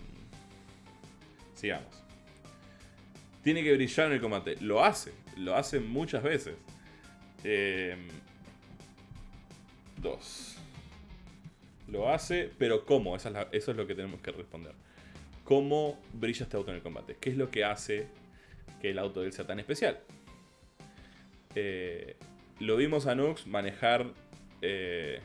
sigamos. Tiene que brillar en el combate. Lo hace. Lo hace muchas veces. Eh, Dos. Lo hace, pero ¿cómo? eso es lo que tenemos que responder. ¿Cómo brilla este auto en el combate? ¿Qué es lo que hace que el auto de él sea tan especial? Eh, lo vimos a Nux manejar eh,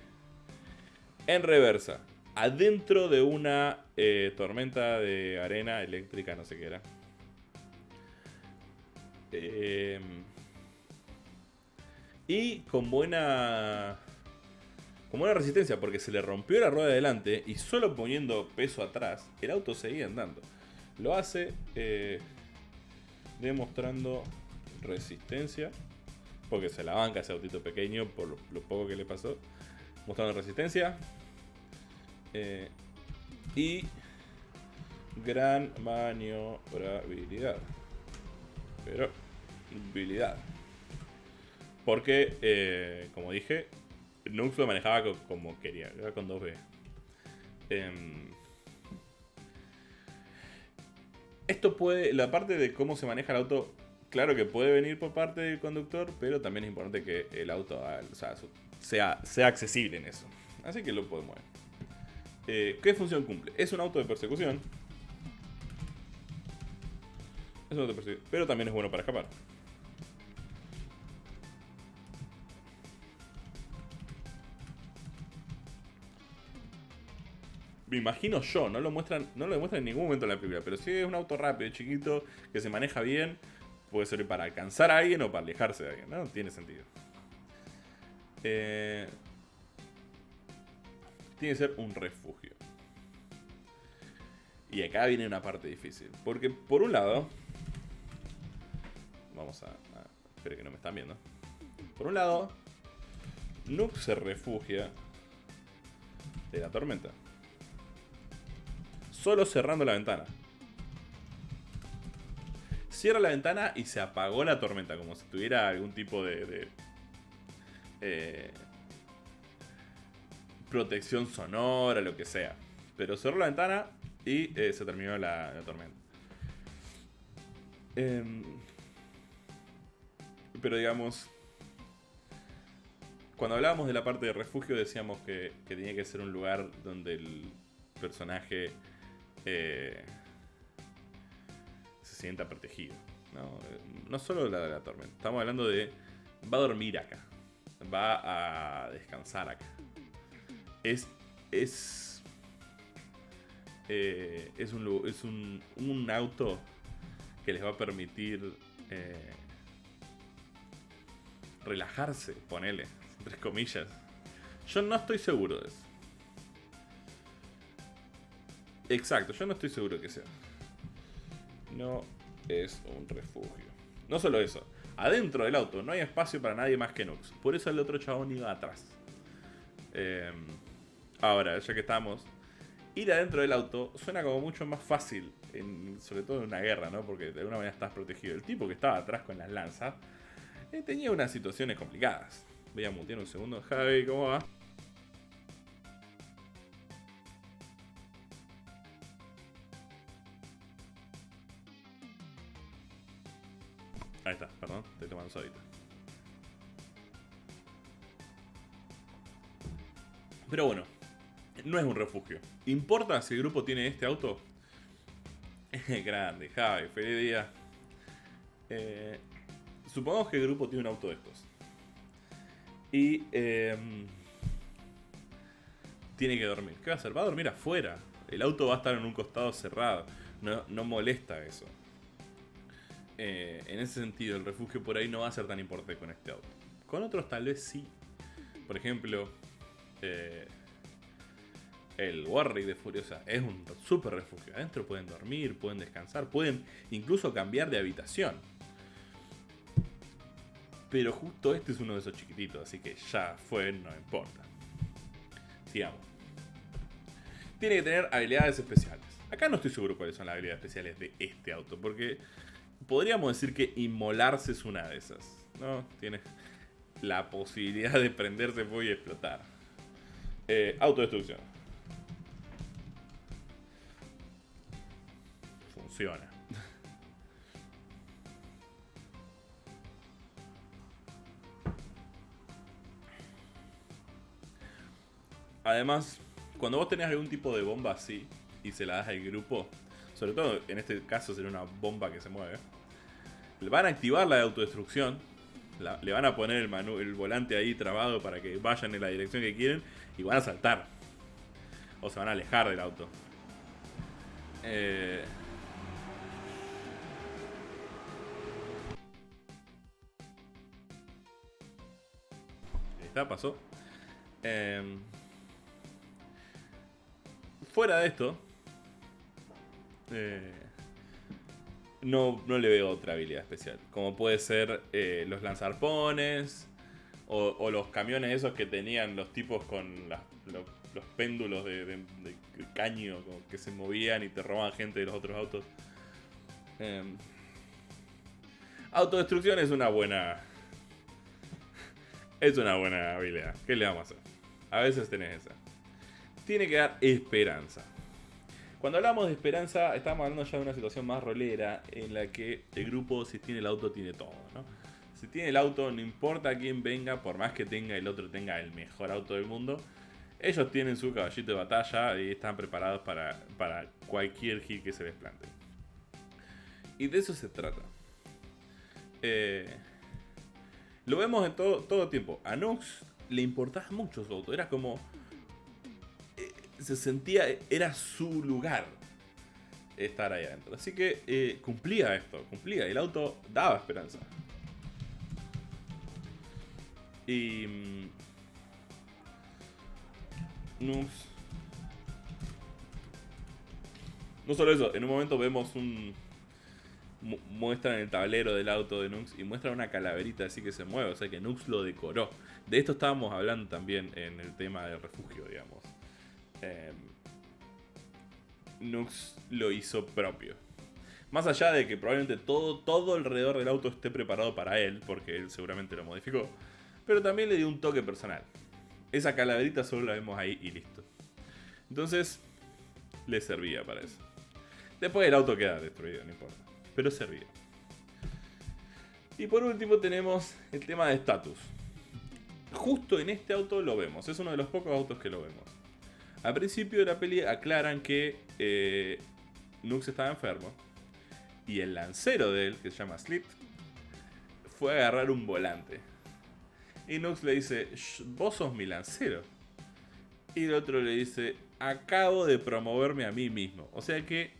en reversa, adentro de una eh, tormenta de arena eléctrica, no sé qué era. y con buena como una resistencia porque se le rompió la rueda de delante y solo poniendo peso atrás, el auto seguía andando. Lo hace eh, demostrando resistencia, porque se la banca ese autito pequeño por lo, poco que le pasó. Mostrando resistencia. Eh, y gran maniobrabilidad. Pero, habilidad. Porque, eh, como dije, Nux lo manejaba como quería, era con 2B. Em, esto puede, la parte de cómo se maneja el auto, claro que puede venir por parte del conductor, pero también es importante que el auto sea, sea, accesible en eso. Así que lo podemos ver. Eh, ¿Qué función cumple? Es un auto de persecución. Es un auto de persecución, pero también es bueno para escapar. Me imagino yo, no lo muestran, no lo demuestran en ningún momento en la película, pero si es un auto rápido, chiquito, que se maneja bien, puede ser para alcanzar a alguien o para alejarse de alguien, ¿no? Tiene sentido. Eh, tiene que ser un refugio. Y acá viene una parte difícil. Porque por un lado... Vamos a... espero que no me están viendo. Por un lado... Nook se refugia de la tormenta solo cerrando la ventana. Cierra la ventana y se apagó la tormenta, como si tuviera algún tipo de... Eh, protección sonora, lo que sea. Pero cerró la ventana y eh, se terminó la, tormenta. Em, pero digamos, cuando hablábamos de la parte de refugio decíamos que, que, tenía que ser un lugar donde el personaje eh, se sienta protegido. ¿no? solo la de la tormenta, estamos hablando de... Va a dormir acá, va a descansar acá. Es... Es... Eh, es, un, es un, auto que les va a permitir eh, relajarse, ponele, entre comillas. Yo no estoy seguro de eso. Exacto, yo no estoy seguro que sea. No es un refugio. No solo eso, adentro del auto no hay espacio para nadie más que Nux. Por eso el otro chabón iba atrás. Em, ahora, ya que estamos, ir adentro del auto suena como mucho más fácil, sobre todo en una guerra, ¿no? Porque de alguna manera estás protegido. El tipo que estaba atrás con las lanzas eh, tenía unas situaciones complicadas. Voy a mutear un segundo. Javi, ¿cómo va? Perdón, estoy tomando sodita. Pero bueno, no es un refugio. ¿Importa si el grupo tiene este auto? Grande, Javi, feliz día. Eh, supongamos que el grupo tiene un auto de estos. Y em, tiene que dormir. ¿Qué va a hacer? Va a dormir afuera. El auto va a estar en un costado cerrado. No, no molesta eso. Eh, en ese sentido, el refugio por ahí no va a ser tan importante con este auto. Con otros tal vez sí. Por ejemplo, eh, el Warrior de Furiosa es un super refugio. Adentro pueden dormir, pueden descansar, pueden incluso cambiar de habitación. Pero justo este es uno de esos chiquititos, así que ya fue, no importa. Sigamos. Tiene que tener habilidades especiales. Acá no estoy seguro cuáles son las habilidades especiales de este auto, porque podríamos decir que inmolarse es una de esas. ¿no? Tiene la posibilidad de prenderse y explotar. Eh, autodestrucción. Funciona. Además, cuando vos tenés algún tipo de bomba así y se la das al grupo, sobre todo en este caso sería una bomba que se mueve, van a activar la de autodestrucción, le van a poner el, el volante ahí trabado para que vayan en la dirección que quieren y van a saltar. O se van a alejar del auto. Eh... Ahí está, pasó. Eh... Fuera de esto, eh, no, no, le veo otra habilidad especial. Como puede ser eh, los lanzarpones o, los camiones esos que tenían los tipos con los, péndulos de, caño que se movían y te robaban gente de los otros autos. Em, autodestrucción es una buena... Es una buena habilidad. ¿Qué le vamos a hacer? A veces tenés esa tiene que dar esperanza. Cuando hablamos de esperanza, estamos hablando ya de una situación más rolera en la que el grupo, si tiene el auto, tiene todo. Si tiene el auto, no importa quién venga, por más que tenga el otro tenga el mejor auto del mundo, ellos tienen su caballito de batalla y están preparados para, cualquier hit que se les plante. Y de eso se trata. Eh, lo vemos en todo, todo tiempo. A Nux le importaba mucho su auto. Era como se sentía, era su lugar estar ahí adentro. Así que eh, cumplía esto, cumplía. El auto daba esperanza. Y... Mm, no solo eso, en un momento vemos un... Muestran el tablero del auto de Nux y muestran una calaverita así que se mueve, o sea que Nux lo decoró. De esto estábamos hablando también en el tema del refugio, digamos. Em, Nux lo hizo propio. Más allá de que probablemente todo, todo alrededor del auto esté preparado para él, porque él seguramente lo modificó, pero también le dio un toque personal. Esa calaverita solo la vemos ahí y listo. Entonces, le servía para eso. Después el auto queda destruido, no importa. Pero servía. Y por último tenemos el tema de estatus. Justo en este auto lo vemos, es uno de los pocos autos que lo vemos. Al principio de la peli aclaran que eh, Nux estaba enfermo. Y el lancero de él, que se llama Slit, fue a agarrar un volante. Y Nux le dice, vos sos mi lancero. Y el otro le dice, acabo de promoverme a mí mismo. O sea que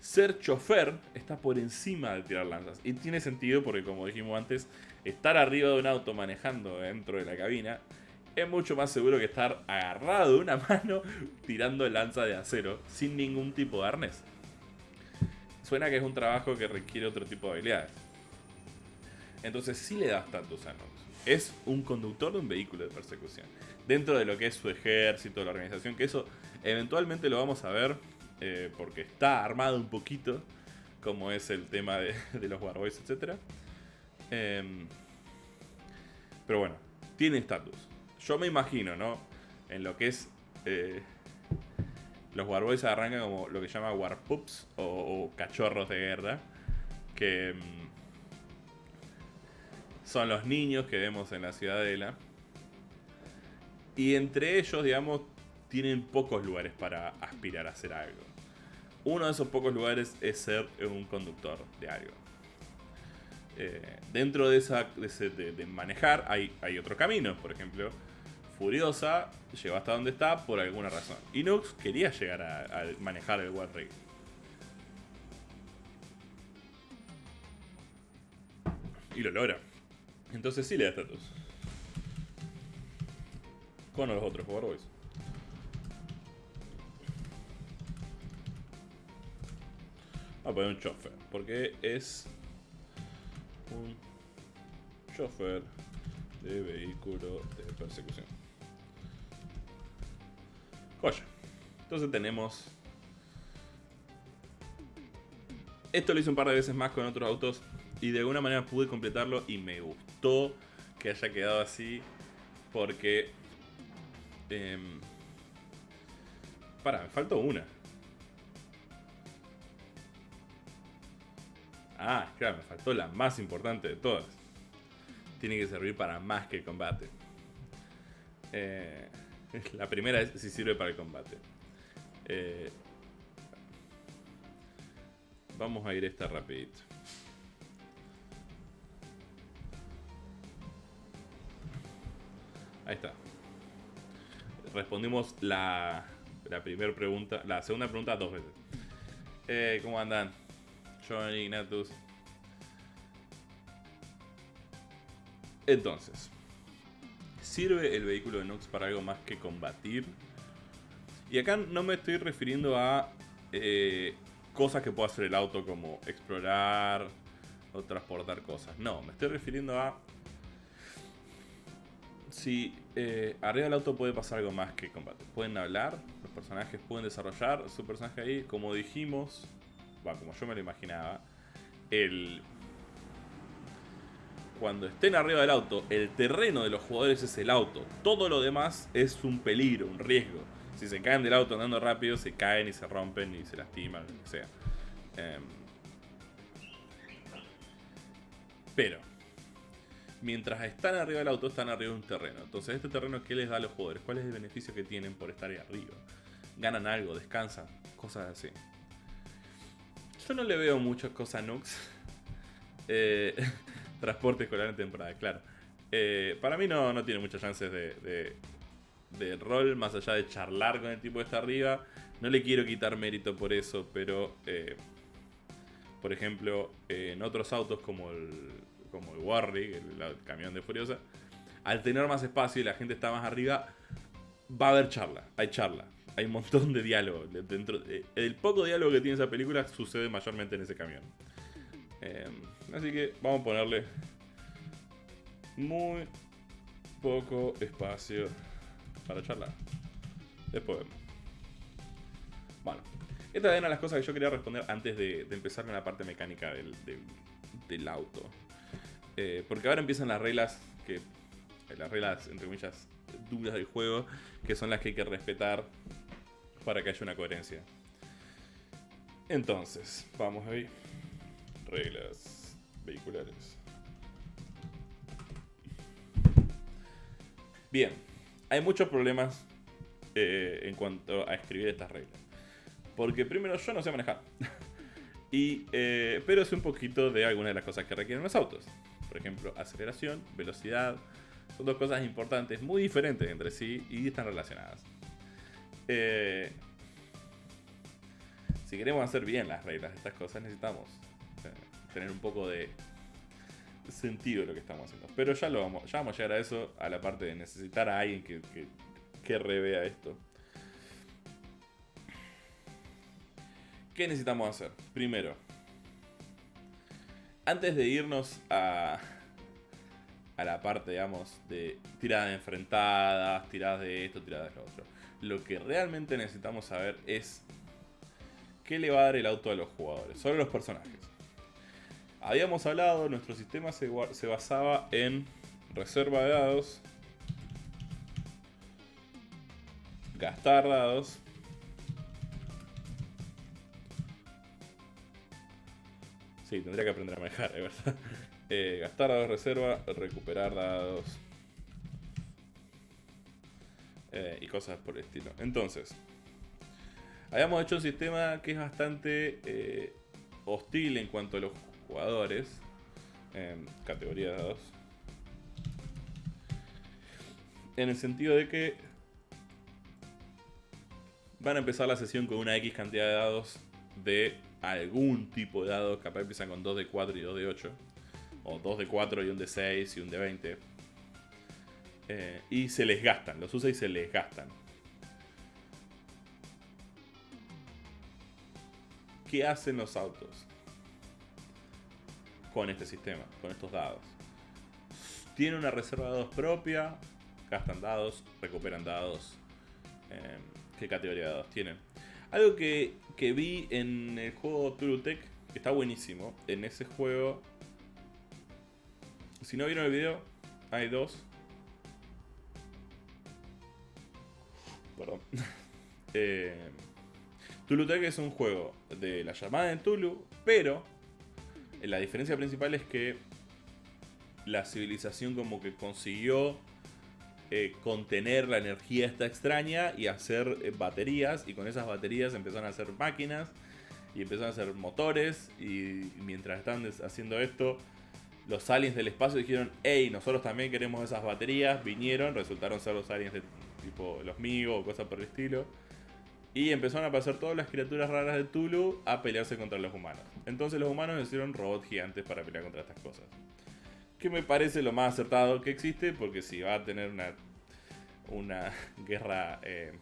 ser chofer está por encima de tirar lanzas. Y tiene sentido porque como dijimos antes, estar arriba de un auto manejando dentro de la cabina es mucho más seguro que estar agarrado de una mano tirando lanza de acero sin ningún tipo de arnés. Suena que es un trabajo que requiere otro tipo de habilidades. Entonces sí le da estatus a Nox. Es un conductor de un vehículo de persecución. Dentro de lo que es su ejército, la organización, que eso eventualmente lo vamos a ver eh, porque está armado un poquito, como es el tema de, los Warboys, etc. Em, pero bueno, tiene estatus yo me imagino, ¿no? En lo que es... Eh, los Warboys arrancan como lo que llama Warpups o, cachorros de guerra. Que mm, son los niños que vemos en la ciudadela. Y entre ellos, digamos, tienen pocos lugares para aspirar a hacer algo. Uno de esos pocos lugares es ser un conductor de algo. Eh, dentro de, esa, de, manejar hay, hay otro camino, por ejemplo, Furiosa llegó hasta donde está por alguna razón. Y Nux quería llegar a, manejar el War Rig. Y lo logra. Entonces sí le da estatus. Con los otros Warboys. Vamos a poner un chofer. Porque es un chofer de vehículo de persecución. Joya. Entonces tenemos... Esto lo hice un par de veces más con otros autos y de alguna manera pude completarlo y me gustó que haya quedado así porque... Eh, para, me faltó una. Ah, claro, me faltó la más importante de todas. Tiene que servir para más que el combate. Eh, la primera es si sirve para el combate. Eh, vamos a ir esta rapidito. Ahí está. Respondimos la, la primera pregunta, la segunda pregunta dos veces. Eh, ¿Cómo andan? Johnny, Ignatus. Entonces, ¿sirve el vehículo de Nox para algo más que combatir? Y acá no me estoy refiriendo a eh, cosas que pueda hacer el auto como explorar o transportar cosas. No, me estoy refiriendo a si eh, arriba del auto puede pasar algo más que combate. Pueden hablar, los personajes pueden desarrollar su personaje ahí. Como dijimos, como yo me lo imaginaba, el... Cuando estén arriba del auto, el terreno de los jugadores es el auto. Todo lo demás es un peligro, un riesgo. Si se caen del auto andando rápido, se caen y se rompen y se lastiman, lo que sea. Em, pero, mientras están arriba del auto, están arriba de un terreno. Entonces, este terreno, ¿qué les da a los jugadores? ¿Cuál es el beneficio que tienen por estar ahí arriba? ¿Ganan algo? ¿Descansan? Cosas así. Yo no le veo muchas cosas a Nux. Eh, transporte escolar en temporada, claro. Eh, para mí no, tiene muchas chances de, de, rol, más allá de charlar con el tipo que está arriba. No le quiero quitar mérito por eso, pero... Eh, por ejemplo, en otros autos como el, como el Warrig, el, camión de Furiosa, al tener más espacio y la gente está más arriba, va a haber charla, hay charla hay un montón de diálogo. Dentro, el poco diálogo que tiene esa película sucede mayormente en ese camión. Así que vamos a ponerle muy poco espacio para charlar. Después vemos. Bueno, esta es una de las cosas que yo quería responder antes de, empezar con la parte mecánica del, auto. Eh, porque ahora empiezan las reglas que. Las reglas, entre comillas, duras del juego, que son las que hay que respetar para que haya una coherencia. Entonces, vamos a ver. Reglas vehiculares. Bien, hay muchos problemas eh, en cuanto a escribir estas reglas. Porque primero yo no sé manejar. y, eh, pero sé un poquito de algunas de las cosas que requieren los autos. Por ejemplo, aceleración, velocidad. Son dos cosas importantes, muy diferentes entre sí y están relacionadas. Eh, si queremos hacer bien las reglas de estas cosas, necesitamos tener un poco de sentido de lo que estamos haciendo. Pero ya, lo vamos, ya vamos a llegar a eso, a la parte de necesitar a alguien que, que, revea esto. ¿Qué necesitamos hacer? Primero, antes de irnos a, a la parte, digamos, de tiradas enfrentadas, tiradas de esto, tiradas de lo otro lo que realmente necesitamos saber es qué le va a dar el auto a los jugadores, solo los personajes. Habíamos hablado, nuestro sistema se, basaba en reserva de dados, gastar dados, Sí, tendría que aprender a manejar, de verdad. Eh, gastar dados reserva, recuperar dados, eh, y cosas por el estilo. Entonces, habíamos hecho un sistema que es bastante eh, hostil en cuanto a los jugadores. En categoría 2. En el sentido de que van a empezar la sesión con una X cantidad de dados de algún tipo de dados. Capaz empiezan con 2 de 4 y 2 de 8. O 2 de 4 y un de 6 y un de 20. Eh, y se les gastan, los usa y se les gastan. ¿Qué hacen los autos con este sistema, con estos dados? Tienen una reserva de dados propia, gastan dados, recuperan dados. Eh, ¿Qué categoría de dados tienen? Algo que, que vi en el juego Turutech, que está buenísimo. En ese juego, si no vieron el video, hay dos. Perdón. eh, Tech es un juego de la llamada de Tulu, pero la diferencia principal es que la civilización como que consiguió eh, contener la energía esta extraña y hacer eh, baterías y con esas baterías empezaron a hacer máquinas y empezaron a hacer motores y mientras estaban haciendo esto los aliens del espacio dijeron hey nosotros también queremos esas baterías vinieron resultaron ser los aliens de tipo los Migo o cosas por el estilo y empezaron a pasar todas las criaturas raras de Tulu a pelearse contra los humanos. Entonces los humanos hicieron robots gigantes para pelear contra estas cosas. Que me parece lo más acertado que existe, porque si va a tener una, una guerra eh,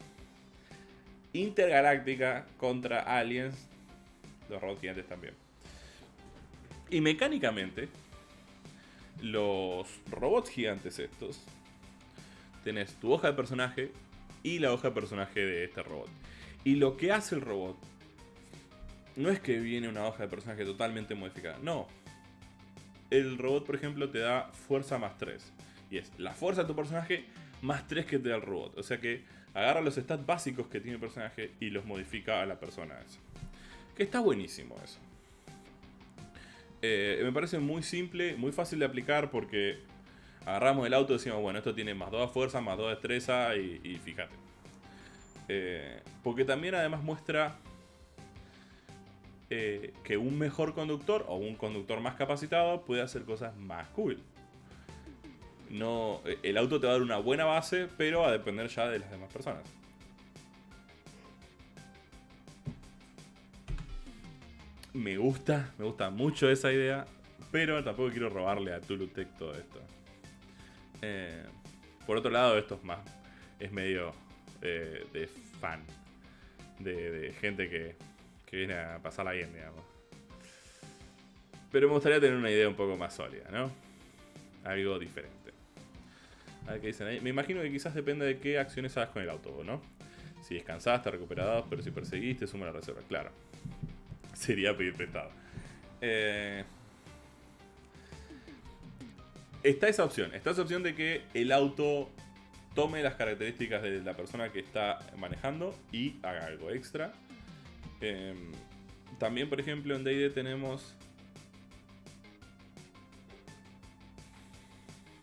intergaláctica contra aliens, los robots gigantes también. Y mecánicamente, los robots gigantes estos, tenés tu hoja de personaje y la hoja de personaje de este robot. Y lo que hace el robot no es que viene una hoja de personaje totalmente modificada, no. El robot, por ejemplo, te da fuerza más 3. Y es la fuerza de tu personaje más 3 que te da el robot. O sea que agarra los stats básicos que tiene el personaje y los modifica a la persona esa. Que está buenísimo eso. Eh, me parece muy simple, muy fácil de aplicar porque agarramos el auto y decimos, bueno, esto tiene más 2 fuerza, más 2 destreza y, y fíjate. Eh, porque también además muestra eh, que un mejor conductor o un conductor más capacitado puede hacer cosas más cool. No, eh, el auto te va a dar una buena base, pero a depender ya de las demás personas. Me gusta, me gusta mucho esa idea, pero tampoco quiero robarle a Tulutec todo esto. por otro lado, esto es más, es medio de, fan. De, gente que, que, viene a pasarla bien, digamos. Pero me gustaría tener una idea un poco más sólida, ¿no? Algo diferente. A ver qué dicen ahí. Me imagino que quizás depende de qué acciones hagas con el auto, ¿no? Si descansaste, recuperados, pero si perseguiste, suma la reserva. Claro. Sería pedir prestado. Eh, está esa opción. Está esa opción de que el auto tome las características de la persona que está manejando y haga algo extra. Em, también, por ejemplo, en D&D tenemos...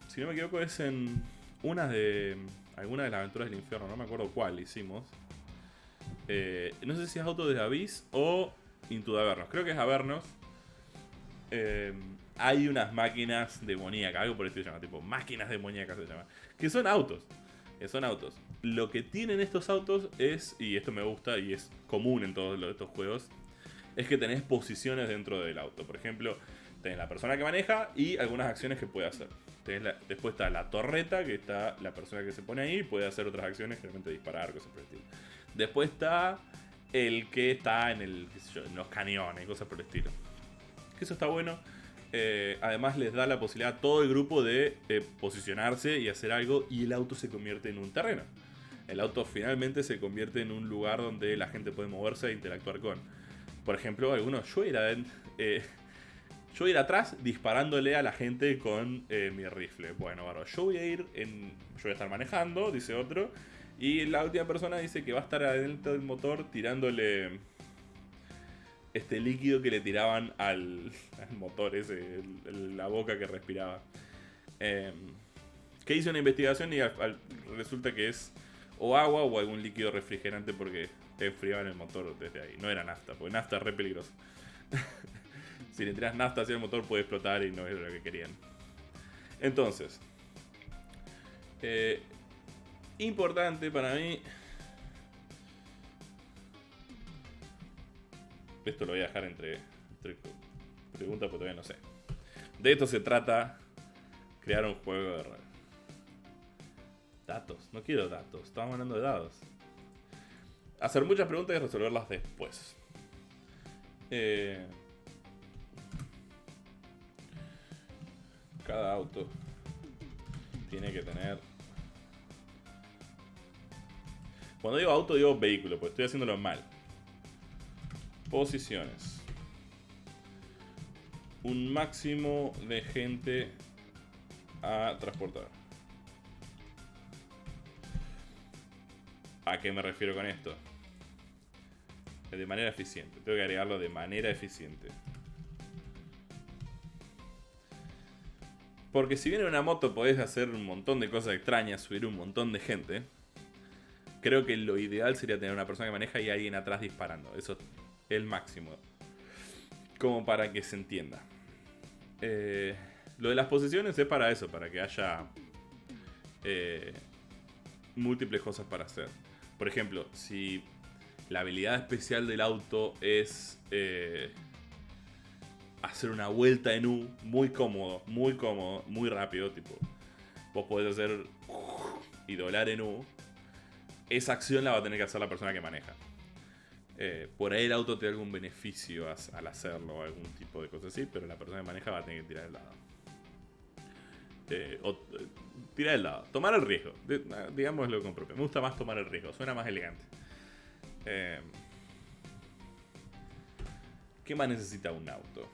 Si no me equivoco es en una de... Alguna de las aventuras del infierno, no me acuerdo cuál hicimos. Eh, no sé si es Auto de Abyss o Into Avernos. Creo que es Avernos. Eh, hay unas máquinas demoníacas, algo por el estilo se llama, tipo máquinas demoníacas se llama, que son autos son autos. Lo que tienen estos autos es, y esto me gusta y es común en todos estos juegos, es que tenés posiciones dentro del auto. Por ejemplo, tenés la persona que maneja y algunas acciones que puede hacer. después está la torreta, que está la persona que se pone ahí, puede hacer otras acciones, generalmente disparar, cosas por el estilo. Después está el que está en, el, en los cañones, cosas por el estilo. Eso está bueno eh, además les da la posibilidad a todo el grupo de eh, posicionarse y hacer algo y el auto se convierte en un terreno. El auto finalmente se convierte en un lugar donde la gente puede moverse e interactuar con. Por ejemplo, algunos, yo era, eh, yo ir atrás disparándole a la gente con mi rifle. Bueno, bueno, yo voy a ir en, yo voy a estar manejando, dice otro, y la última persona dice que va a estar adentro del motor tirándole este líquido que le tiraban al, motor ese, la boca que respiraba. Eh, que hizo una investigación y resulta que es o agua o algún líquido refrigerante porque te enfriaban el motor desde ahí. No era nafta, porque nafta es re peligroso. si le tiras nafta hacia el motor puede explotar y no es lo que querían. Entonces, eh, importante para mí. Esto lo voy a dejar entre, preguntas porque todavía no sé. De esto se trata crear un juego de rol. Datos, no quiero datos, estamos hablando de dados. Hacer muchas preguntas y resolverlas después. Eh, cada auto tiene que tener... Cuando digo auto digo vehículo, pues estoy haciéndolo mal. Posiciones. Un máximo de gente a transportar. ¿A qué me refiero con esto? De manera eficiente. Tengo que agregarlo de manera eficiente. Porque si viene una moto podés hacer un montón de cosas extrañas, subir un montón de gente. Creo que lo ideal sería tener una persona que maneja y alguien atrás disparando. Eso es el máximo. Como para que se entienda. Eh, lo de las posiciones es para eso, para que haya eh, múltiples cosas para hacer. Por ejemplo, si la habilidad especial del auto es... Eh, hacer una vuelta en U muy cómodo, muy cómodo, muy rápido, tipo, vos podés hacer y doblar en U, esa acción la va a tener que hacer la persona que maneja. Eh, por ahí el auto te da algún beneficio al hacerlo o algún tipo de cosas así, pero la persona que maneja va a tener que tirar el lado. Eh, o, eh, tirar el lado. Tomar el riesgo. digámoslo con propio. Me gusta más tomar el riesgo. Suena más elegante. ¿Qué más necesita un auto?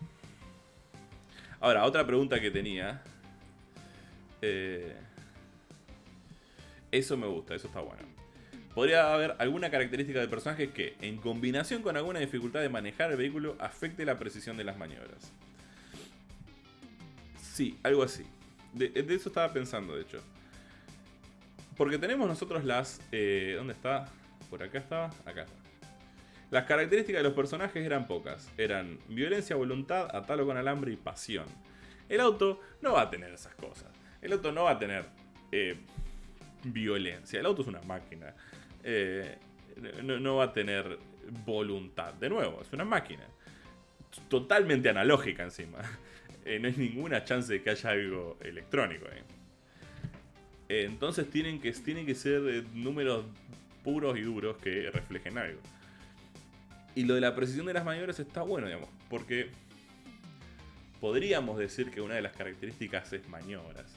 Ahora, otra pregunta que tenía. Eso me gusta, eso está bueno. Podría haber alguna característica del personaje que, en combinación con alguna dificultad de manejar el vehículo, afecte la precisión de las maniobras. Sí, algo así. De, eso estaba pensando, de hecho. Porque tenemos nosotros las... Eh, ¿Dónde está? Por acá estaba. Acá está. Las características de los personajes eran pocas. Eran violencia, voluntad, atalo con alambre y pasión. El auto no va a tener esas cosas. El auto no va a tener eh, violencia. El auto es una máquina. Eh, no, va a tener voluntad. De nuevo, es una máquina. Totalmente analógica encima. Eh, no hay ninguna chance de que haya algo electrónico entonces tienen que, tienen que ser números puros y duros que reflejen algo. Y lo de la precisión de las maniobras está bueno, digamos, porque podríamos decir que una de las características es maniobras.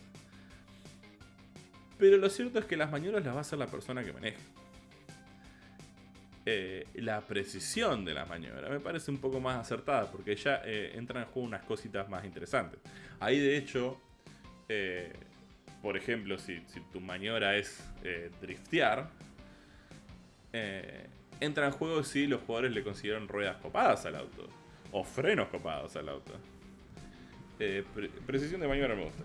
Pero lo cierto es que las maniobras las va a hacer la persona que maneja. Eh, la precisión de las maniobras me parece un poco más acertada porque ya eh, entran en juego unas cositas más interesantes. Ahí de hecho, eh, por ejemplo, si, tu maniobra es driftear, entra en juego si los jugadores le consiguieron ruedas copadas al auto. O frenos copados al auto. Precisión de maniobra me gusta.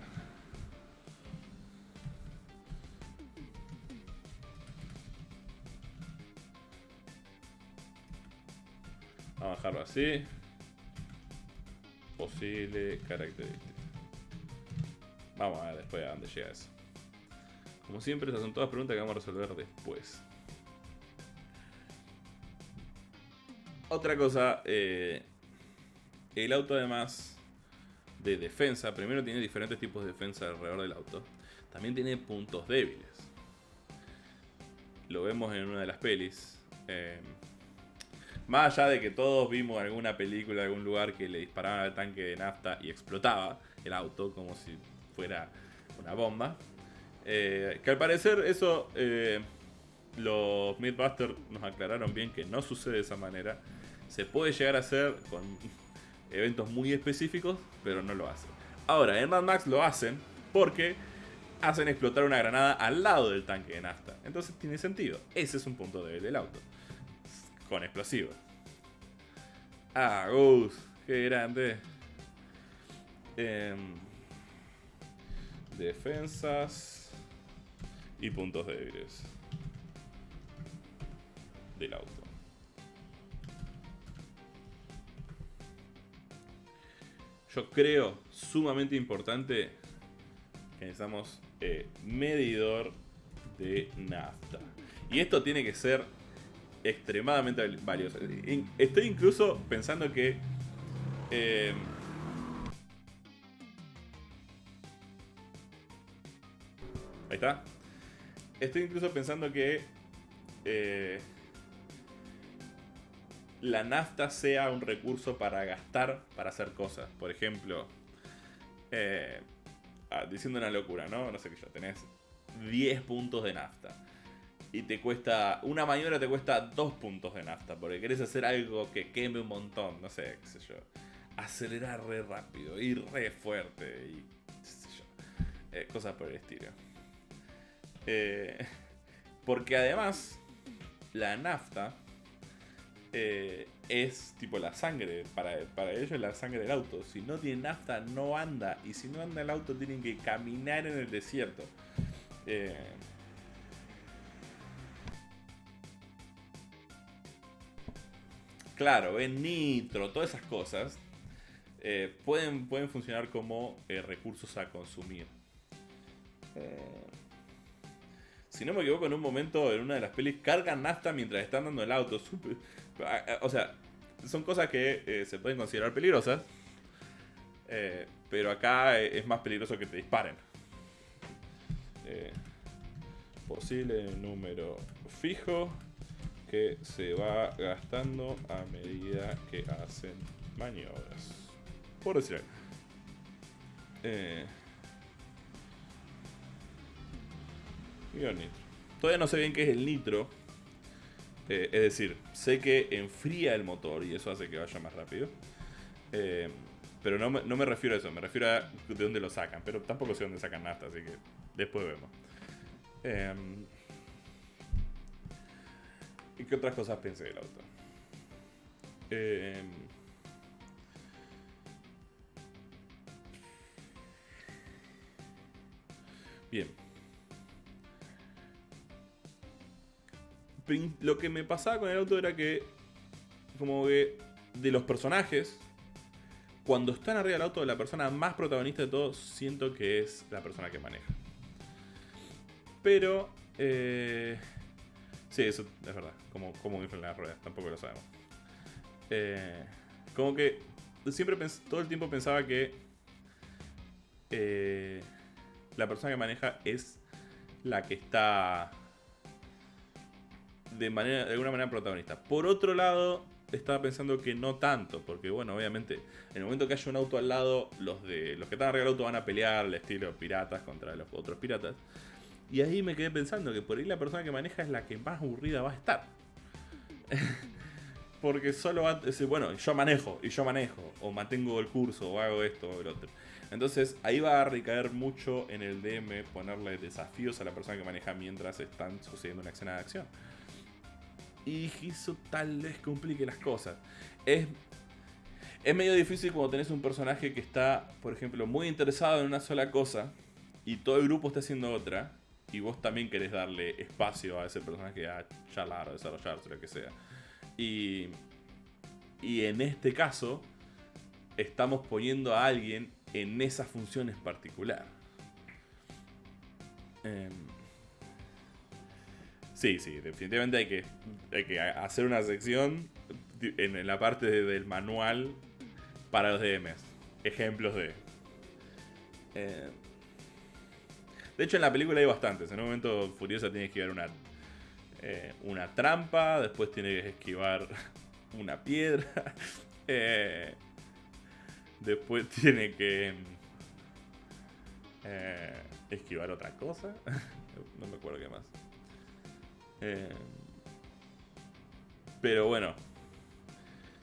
A bajarlo así. Posible característica. Vamos a ver después a dónde llega eso. Como siempre, esas son todas preguntas que vamos a resolver después. Otra cosa, eh, el auto además de defensa, primero tiene diferentes tipos de defensa alrededor del auto. También tiene puntos débiles. Lo vemos en una de las pelis. Eh, más allá de que todos vimos alguna película, algún lugar que le disparaban al tanque de nafta y explotaba el auto como si fuera una bomba. Eh, que al parecer eso los Mythbusters nos aclararon bien que no sucede de esa manera. Se puede llegar a hacer con eventos muy específicos, pero no lo hacen. Ahora, en Mad Max lo hacen porque hacen explotar una granada al lado del tanque de nafta. Entonces tiene sentido. Ese es un punto débil del auto. Con explosivos. Ah, Gus, qué grande. Em, defensas y puntos débiles del auto. Yo creo sumamente importante que necesitamos eh, medidor de nafta. Y esto tiene que ser extremadamente valioso. Estoy incluso pensando que... Eh, ahí está. Estoy incluso pensando que... Eh, la nafta sea un recurso para gastar, para hacer cosas. Por ejemplo, eh, ah, diciendo una locura, ¿no? No sé qué yo, tenés 10 puntos de nafta. Y te cuesta, una maniobra te cuesta 2 puntos de nafta, porque querés hacer algo que queme un montón, no sé, qué sé yo. Acelerar re rápido, ir re fuerte y. Eh, cosas por el estilo. Eh, porque además, la nafta eh, es tipo la sangre. Para, para ellos es la sangre del auto. Si no tiene nafta, no anda. Y si no anda el auto, tienen que caminar en el desierto. Eh, claro, en nitro, todas esas cosas eh, pueden, pueden funcionar como recursos a consumir. si no me equivoco, en un momento en una de las pelis cargan nafta mientras están dando el auto. O sea, son cosas que eh, se pueden considerar peligrosas. Eh, pero acá eh, es más peligroso que te disparen. posible número fijo se va gastando a medida que hacen maniobras. Por decir algo. Todavía no sé bien qué es el nitro. Eh, es decir, sé que enfría el motor y eso hace que vaya más rápido. Eh, pero no me, refiero a eso, me refiero a de dónde lo sacan. Pero tampoco sé dónde sacan nafta, así que después vemos. Em, ¿Y qué otras cosas pensé del auto? Em, bien. lo que me pasaba con el auto era que, como que de los personajes, cuando están arriba del auto, la persona más protagonista de todos, siento que es la persona que maneja. Pero, eh, sí, eso es verdad. Como, como inflan las ruedas, tampoco lo sabemos. Eh, como que siempre todo el tiempo pensaba que eh, la persona que maneja es la que está de, manera, de alguna manera protagonista. Por otro lado, estaba pensando que no tanto, porque bueno, obviamente, en el momento que haya un auto al lado, los de los que están arriba del auto van a pelear al estilo piratas contra los otros piratas. Y ahí me quedé pensando que por ahí la persona que maneja es la que más aburrida va a estar. porque solo va a decir, bueno, yo manejo, y yo manejo, o mantengo el curso, o hago esto o el otro. Entonces ahí va a recaer mucho en el DM ponerle desafíos a la persona que maneja mientras están sucediendo una escena de acción y eso tal vez complique las cosas. Es, es medio difícil cuando tenés un personaje que está, por ejemplo, muy interesado en una sola cosa y todo el grupo está haciendo otra y vos también querés darle espacio a ese personaje a charlar o desarrollarse, lo que sea. Y, y en este caso, estamos poniendo a alguien en esa función en particular. Em, Sí, sí, definitivamente hay que, que hacer una sección en la parte del manual para los DMs. Ejemplos de... Eh, de hecho, en la película hay bastantes. En un momento Furiosa tiene que esquivar una, eh, una trampa, después tiene que esquivar una piedra, eh, después tiene que esquivar otra cosa. no me acuerdo qué más. Eh, pero bueno,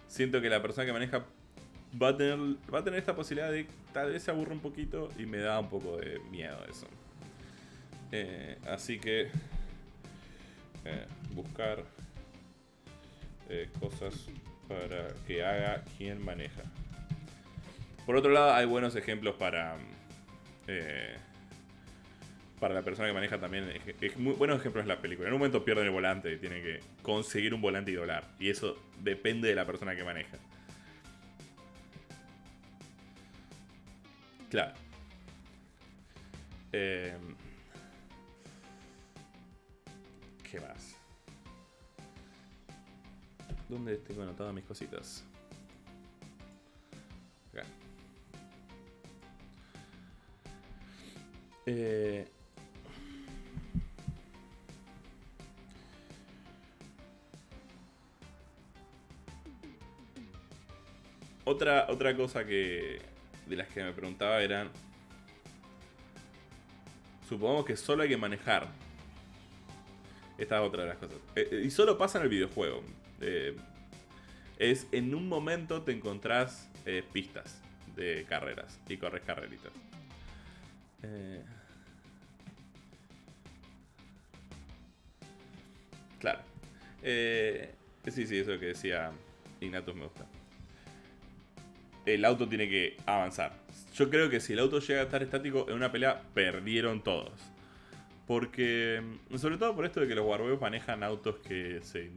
siento que la persona que maneja va a tener, va a tener esta posibilidad de tal vez se aburra un poquito y me da un poco de miedo eso. Eh, así que eh, buscar cosas para que haga quien maneja. Por otro lado, hay buenos ejemplos para para la persona que maneja también buenos ejemplos en la película. En un momento pierden el volante y tienen que conseguir un volante y doblar. Y eso depende de la persona que maneja. Claro. Eh, ¿Qué más? ¿Dónde tengo anotadas mis cositas? Acá. Eh, otra, otra cosa que de las que me preguntaba eran supongamos que solo hay que manejar esta es otra de las cosas. Eh, eh, y solo pasa en el videojuego. Eh, es en un momento te encontrás pistas de carreras y corres carreritas. Claro. Sí, sí, eso que decía Ignatus me gusta. El auto tiene que avanzar. Yo creo que si el auto llega a estar estático en una pelea, perdieron todos. Porque, mm, sobre todo por esto de que los Warweos manejan autos que se,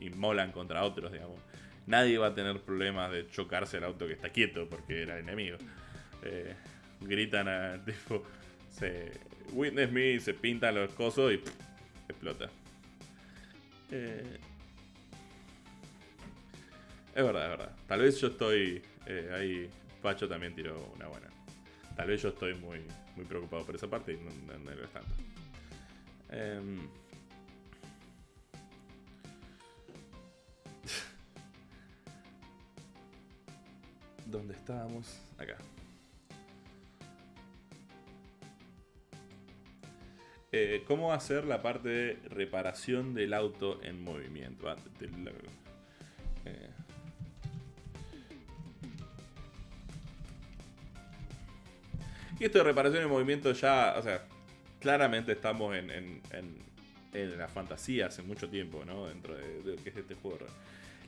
inmolan contra otros, digamos. Nadie va a tener problemas de chocarse el auto que está quieto porque era el enemigo. Eh, gritan a tipo, se, Witness me, se pintan los cosos y explota. Eh, es verdad, es verdad. Tal vez yo estoy eh, ahí Pacho también tiró una buena. Tal vez yo estoy muy, muy preocupado por esa parte y no, lo es tanto. Em, ¿Dónde estábamos? Acá. Eh, ¿Cómo hacer la parte de reparación del auto en movimiento? Ah, eh, Y esto de reparación en movimiento ya, o sea, claramente estamos en, en, en, la fantasía hace mucho tiempo, ¿no? Dentro de, lo que es este juego.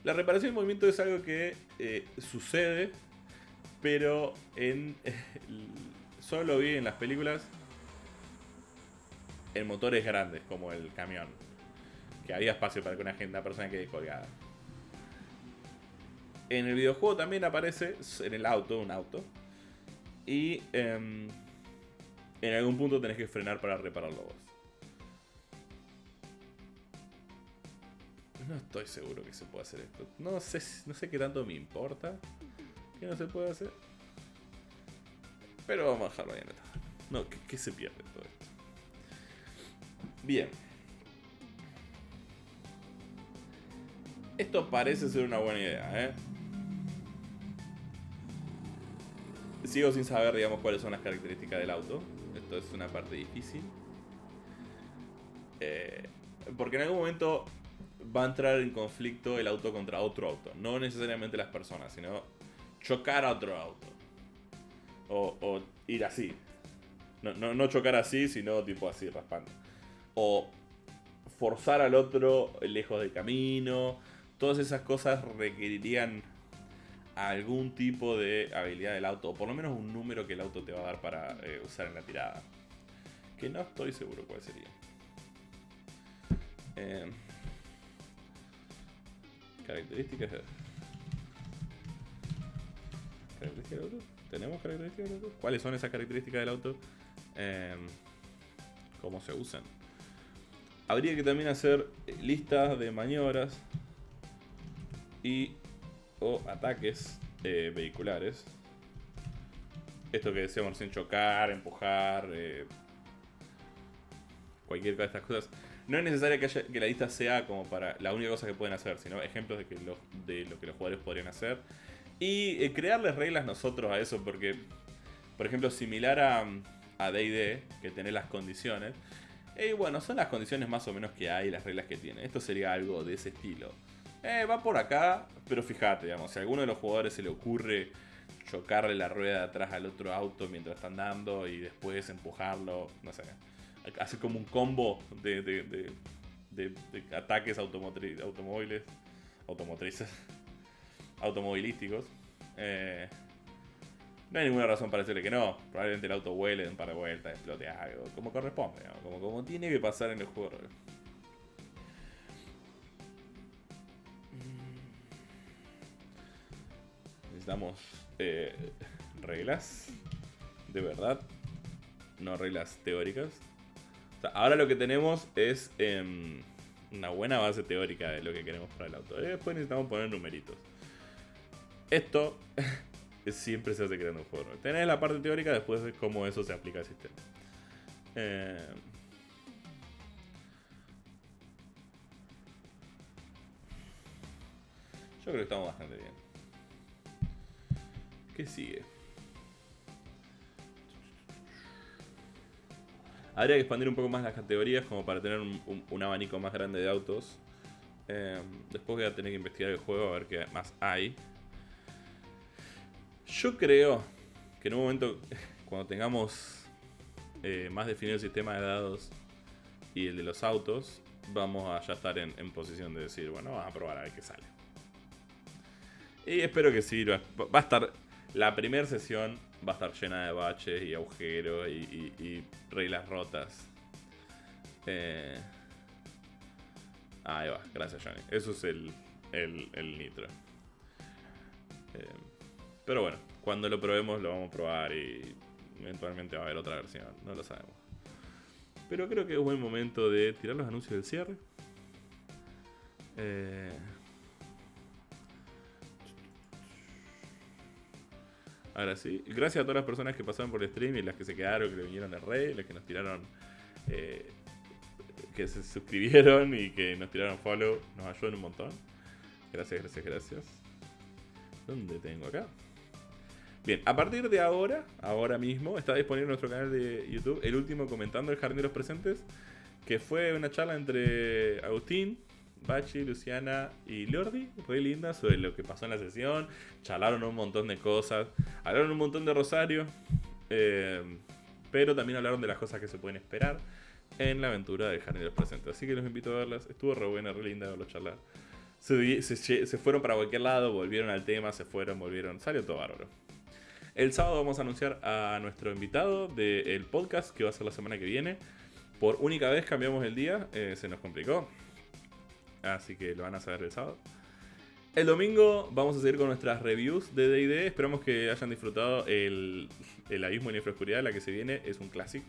La reparación en movimiento es algo que eh, sucede, pero en solo vi en las películas en motores grandes, como el camión. Que había espacio para que una, gente, una persona quede colgada. En el videojuego también aparece en el auto, un auto, y em, en algún punto tenés que frenar para repararlo vos. No estoy seguro que se pueda hacer esto. No sé, no sé qué tanto me importa que no se puede hacer. Pero vamos a dejarlo ahí en esta. No, ¿qué, se pierde todo esto? Bien. Esto parece ser una buena idea, ¿eh? Sigo sin saber, digamos, cuáles son las características del auto. Es una parte difícil. Eh, porque en algún momento va a entrar en conflicto el auto contra otro auto. No necesariamente las personas, sino chocar a otro auto. O, ir así. No, no, chocar así, sino tipo así, raspando. O forzar al otro lejos del camino. Todas esas cosas requerirían algún tipo de habilidad del auto, o por lo menos un número que el auto te va a dar para eh, usar en la tirada. Que no estoy seguro cuál sería. Eh, características. ¿Características del auto? ¿Tenemos características del auto? ¿Cuáles son esas características del auto? Eh, ¿Cómo se usan? Habría que también hacer listas de maniobras y o ataques eh, vehiculares. Esto que decíamos sin chocar, empujar, eh, cualquier de estas cosas. No es necesario que, que, la lista sea como para la única cosa que pueden hacer, sino ejemplos de, lo, que los jugadores podrían hacer. Y eh, crearles reglas nosotros a eso, porque, por ejemplo, similar a, a DD, que tiene las condiciones, y bueno, son las condiciones más o menos que hay, las reglas que tiene. Esto sería algo de ese estilo eh, va por acá, pero fíjate, digamos, si a alguno de los jugadores se le ocurre chocarle la rueda de atrás al otro auto mientras están dando y después empujarlo, no sé, hacer como un combo de, de, de, ataques automóviles, automotrices, automovilísticos. Eh, no hay ninguna razón para decirle que no. Probablemente el auto vuele un par de vueltas, explote algo, como corresponde, como, como tiene que pasar en el juego. Necesitamos eh, reglas de verdad, no reglas teóricas. ahora lo que tenemos es... Em, una buena base teórica de lo que queremos para el auto. Después necesitamos poner numeritos. Esto siempre se hace creando un juego. Tenés la parte teórica, después de cómo eso se aplica al sistema. Eh, yo creo que estamos bastante bien. ¿Qué sigue? Habría que expandir un poco más las categorías como para tener un, abanico más grande de autos. Eh, después voy a tener que investigar el juego a ver qué más hay. Yo creo que en un momento, cuando tengamos eh, más definido el sistema de dados y el de los autos, vamos a ya estar en, posición de decir, bueno, vamos a probar a ver qué sale. Y espero que sirva. Va a estar. La primera sesión va a estar llena de baches y agujeros y, reglas rotas. Eh, ahí va, gracias Johnny. Eso es el, el, nitro. Eh, pero bueno, cuando lo probemos lo vamos a probar y eventualmente va a haber otra versión, no lo sabemos. Pero creo que es buen momento de tirar los anuncios del cierre. Eh, ahora sí, gracias a todas las personas que pasaron por el stream y las que se quedaron, que le vinieron de rey, las que nos tiraron, eh, que se suscribieron y que nos tiraron follow, nos ayudan un montón. Gracias, gracias, gracias. ¿Dónde tengo acá? Bien, a partir de ahora, ahora mismo, está disponible en nuestro canal de YouTube el último comentando el Jardín de los Presentes, que fue una charla entre Agustín, Bachi, Luciana y Lordi, fue linda, sobre lo que pasó en la sesión, charlaron un montón de cosas, hablaron un montón de Rosario, eh, pero también hablaron de las cosas que se pueden esperar en la aventura de los Presentes. Así que los invito a verlas, estuvo re buena, re linda verlos charlar. Se, fueron para cualquier lado, volvieron al tema, se fueron, volvieron, salió todo bárbaro. El sábado vamos a anunciar a nuestro invitado del podcast, que va a ser la semana que viene. Por única vez cambiamos el día, eh, se nos complicó. Así que lo van a saber el sábado. El domingo vamos a seguir con nuestras reviews de DD. Esperamos que hayan disfrutado el, el Abismo en Oscuridad, la que se viene. Es un clásico.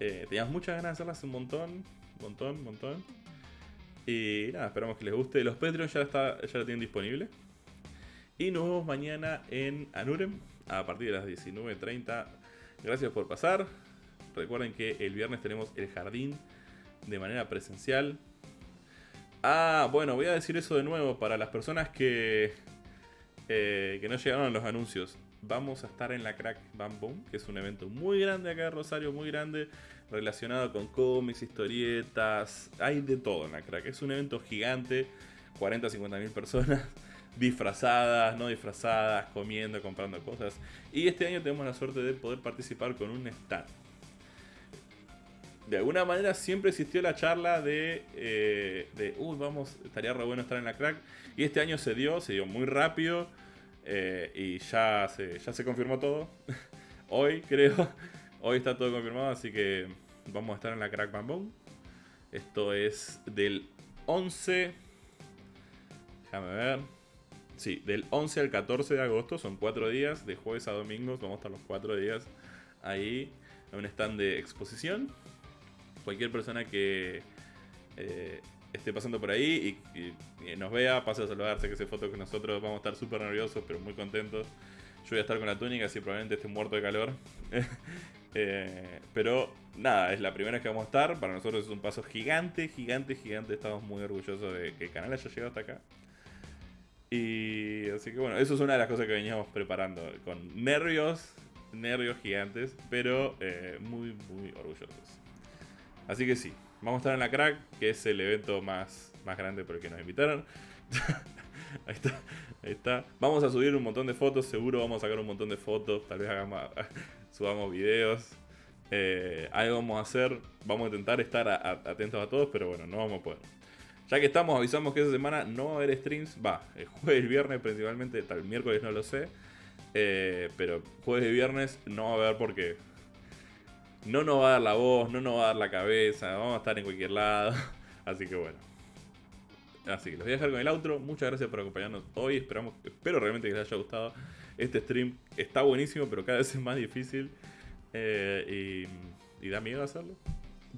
Eh, teníamos muchas ganas de hacerlas un montón, montón, montón. Y nada, esperamos que les guste. Los Patreons ya, está, ya lo tienen disponible. Y nos vemos mañana en Anurem a partir de las 19.30. Gracias por pasar. Recuerden que el viernes tenemos el jardín de manera presencial. Ah, bueno, voy a decir eso de nuevo para las personas que, eh, que no llegaron a los anuncios. Vamos a estar en la Crack Bam Boom, que es un evento muy grande acá en Rosario, muy grande, relacionado con cómics, historietas, hay de todo en la Crack. Es un evento gigante, 40 50 mil personas disfrazadas, no disfrazadas, comiendo, comprando cosas. Y este año tenemos la suerte de poder participar con un stand. De alguna manera siempre existió la charla de, eh, de vamos, estaría re bueno estar en la crack. Y este año se dio, se dio muy rápido eh, y ya se, ya se confirmó todo. hoy creo, hoy está todo confirmado, así que vamos a estar en la crack Bamboo. Esto es del 11, déjame ver, Sí, del 11 al 14 de agosto, son cuatro días, de jueves a domingos, vamos a estar los cuatro días ahí en un stand de exposición. Cualquier persona que eh, esté pasando por ahí y, nos vea, pase a saludarse, que se foto con nosotros, vamos a estar súper nerviosos, pero muy contentos. Yo voy a estar con la túnica, así probablemente esté muerto de calor. Eh, pero nada, es la primera vez que vamos a estar. Para nosotros es un paso gigante, gigante, gigante. Estamos muy orgullosos de que el canal haya llegado hasta acá. Y así que bueno, eso es una de las cosas que veníamos preparando, con nervios, nervios gigantes, pero eh, muy, muy orgullosos. Así que sí, vamos a estar en la crack, que es el evento más, más grande por el que nos invitaron. ahí está, ahí está. Vamos a subir un montón de fotos, seguro vamos a sacar un montón de fotos, tal vez hagamos, subamos videos. Eh, algo vamos a hacer, vamos a intentar estar atentos a todos, pero bueno, no vamos a poder. Ya que estamos, avisamos que esa semana no va a haber streams. Va, el jueves y viernes principalmente, tal miércoles no lo sé. Eh, pero jueves y viernes no va a haber porque no nos va a dar la voz, no nos va a dar la cabeza, vamos a estar en cualquier lado. Así que bueno. Así que los voy a dejar con el outro. Muchas gracias por acompañarnos hoy. Esperamos, espero realmente que les haya gustado. Este stream está buenísimo, pero cada vez es más difícil. Eh, y, da miedo hacerlo.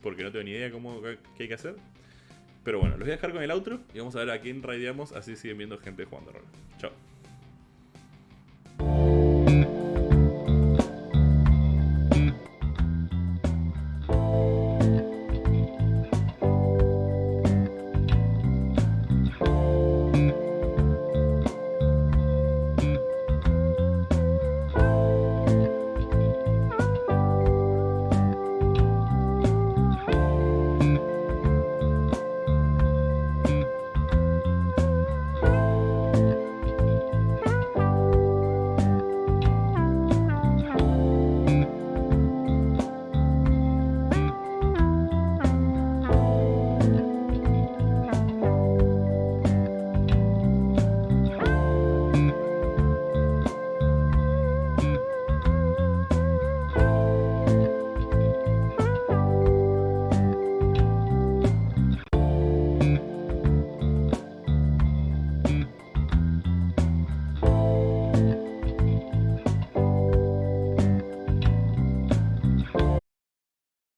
Porque no tengo ni idea cómo qué hay que hacer. Pero bueno, los voy a dejar con el outro y vamos a ver a quién raideamos, así siguen viendo gente jugando rol. Chao.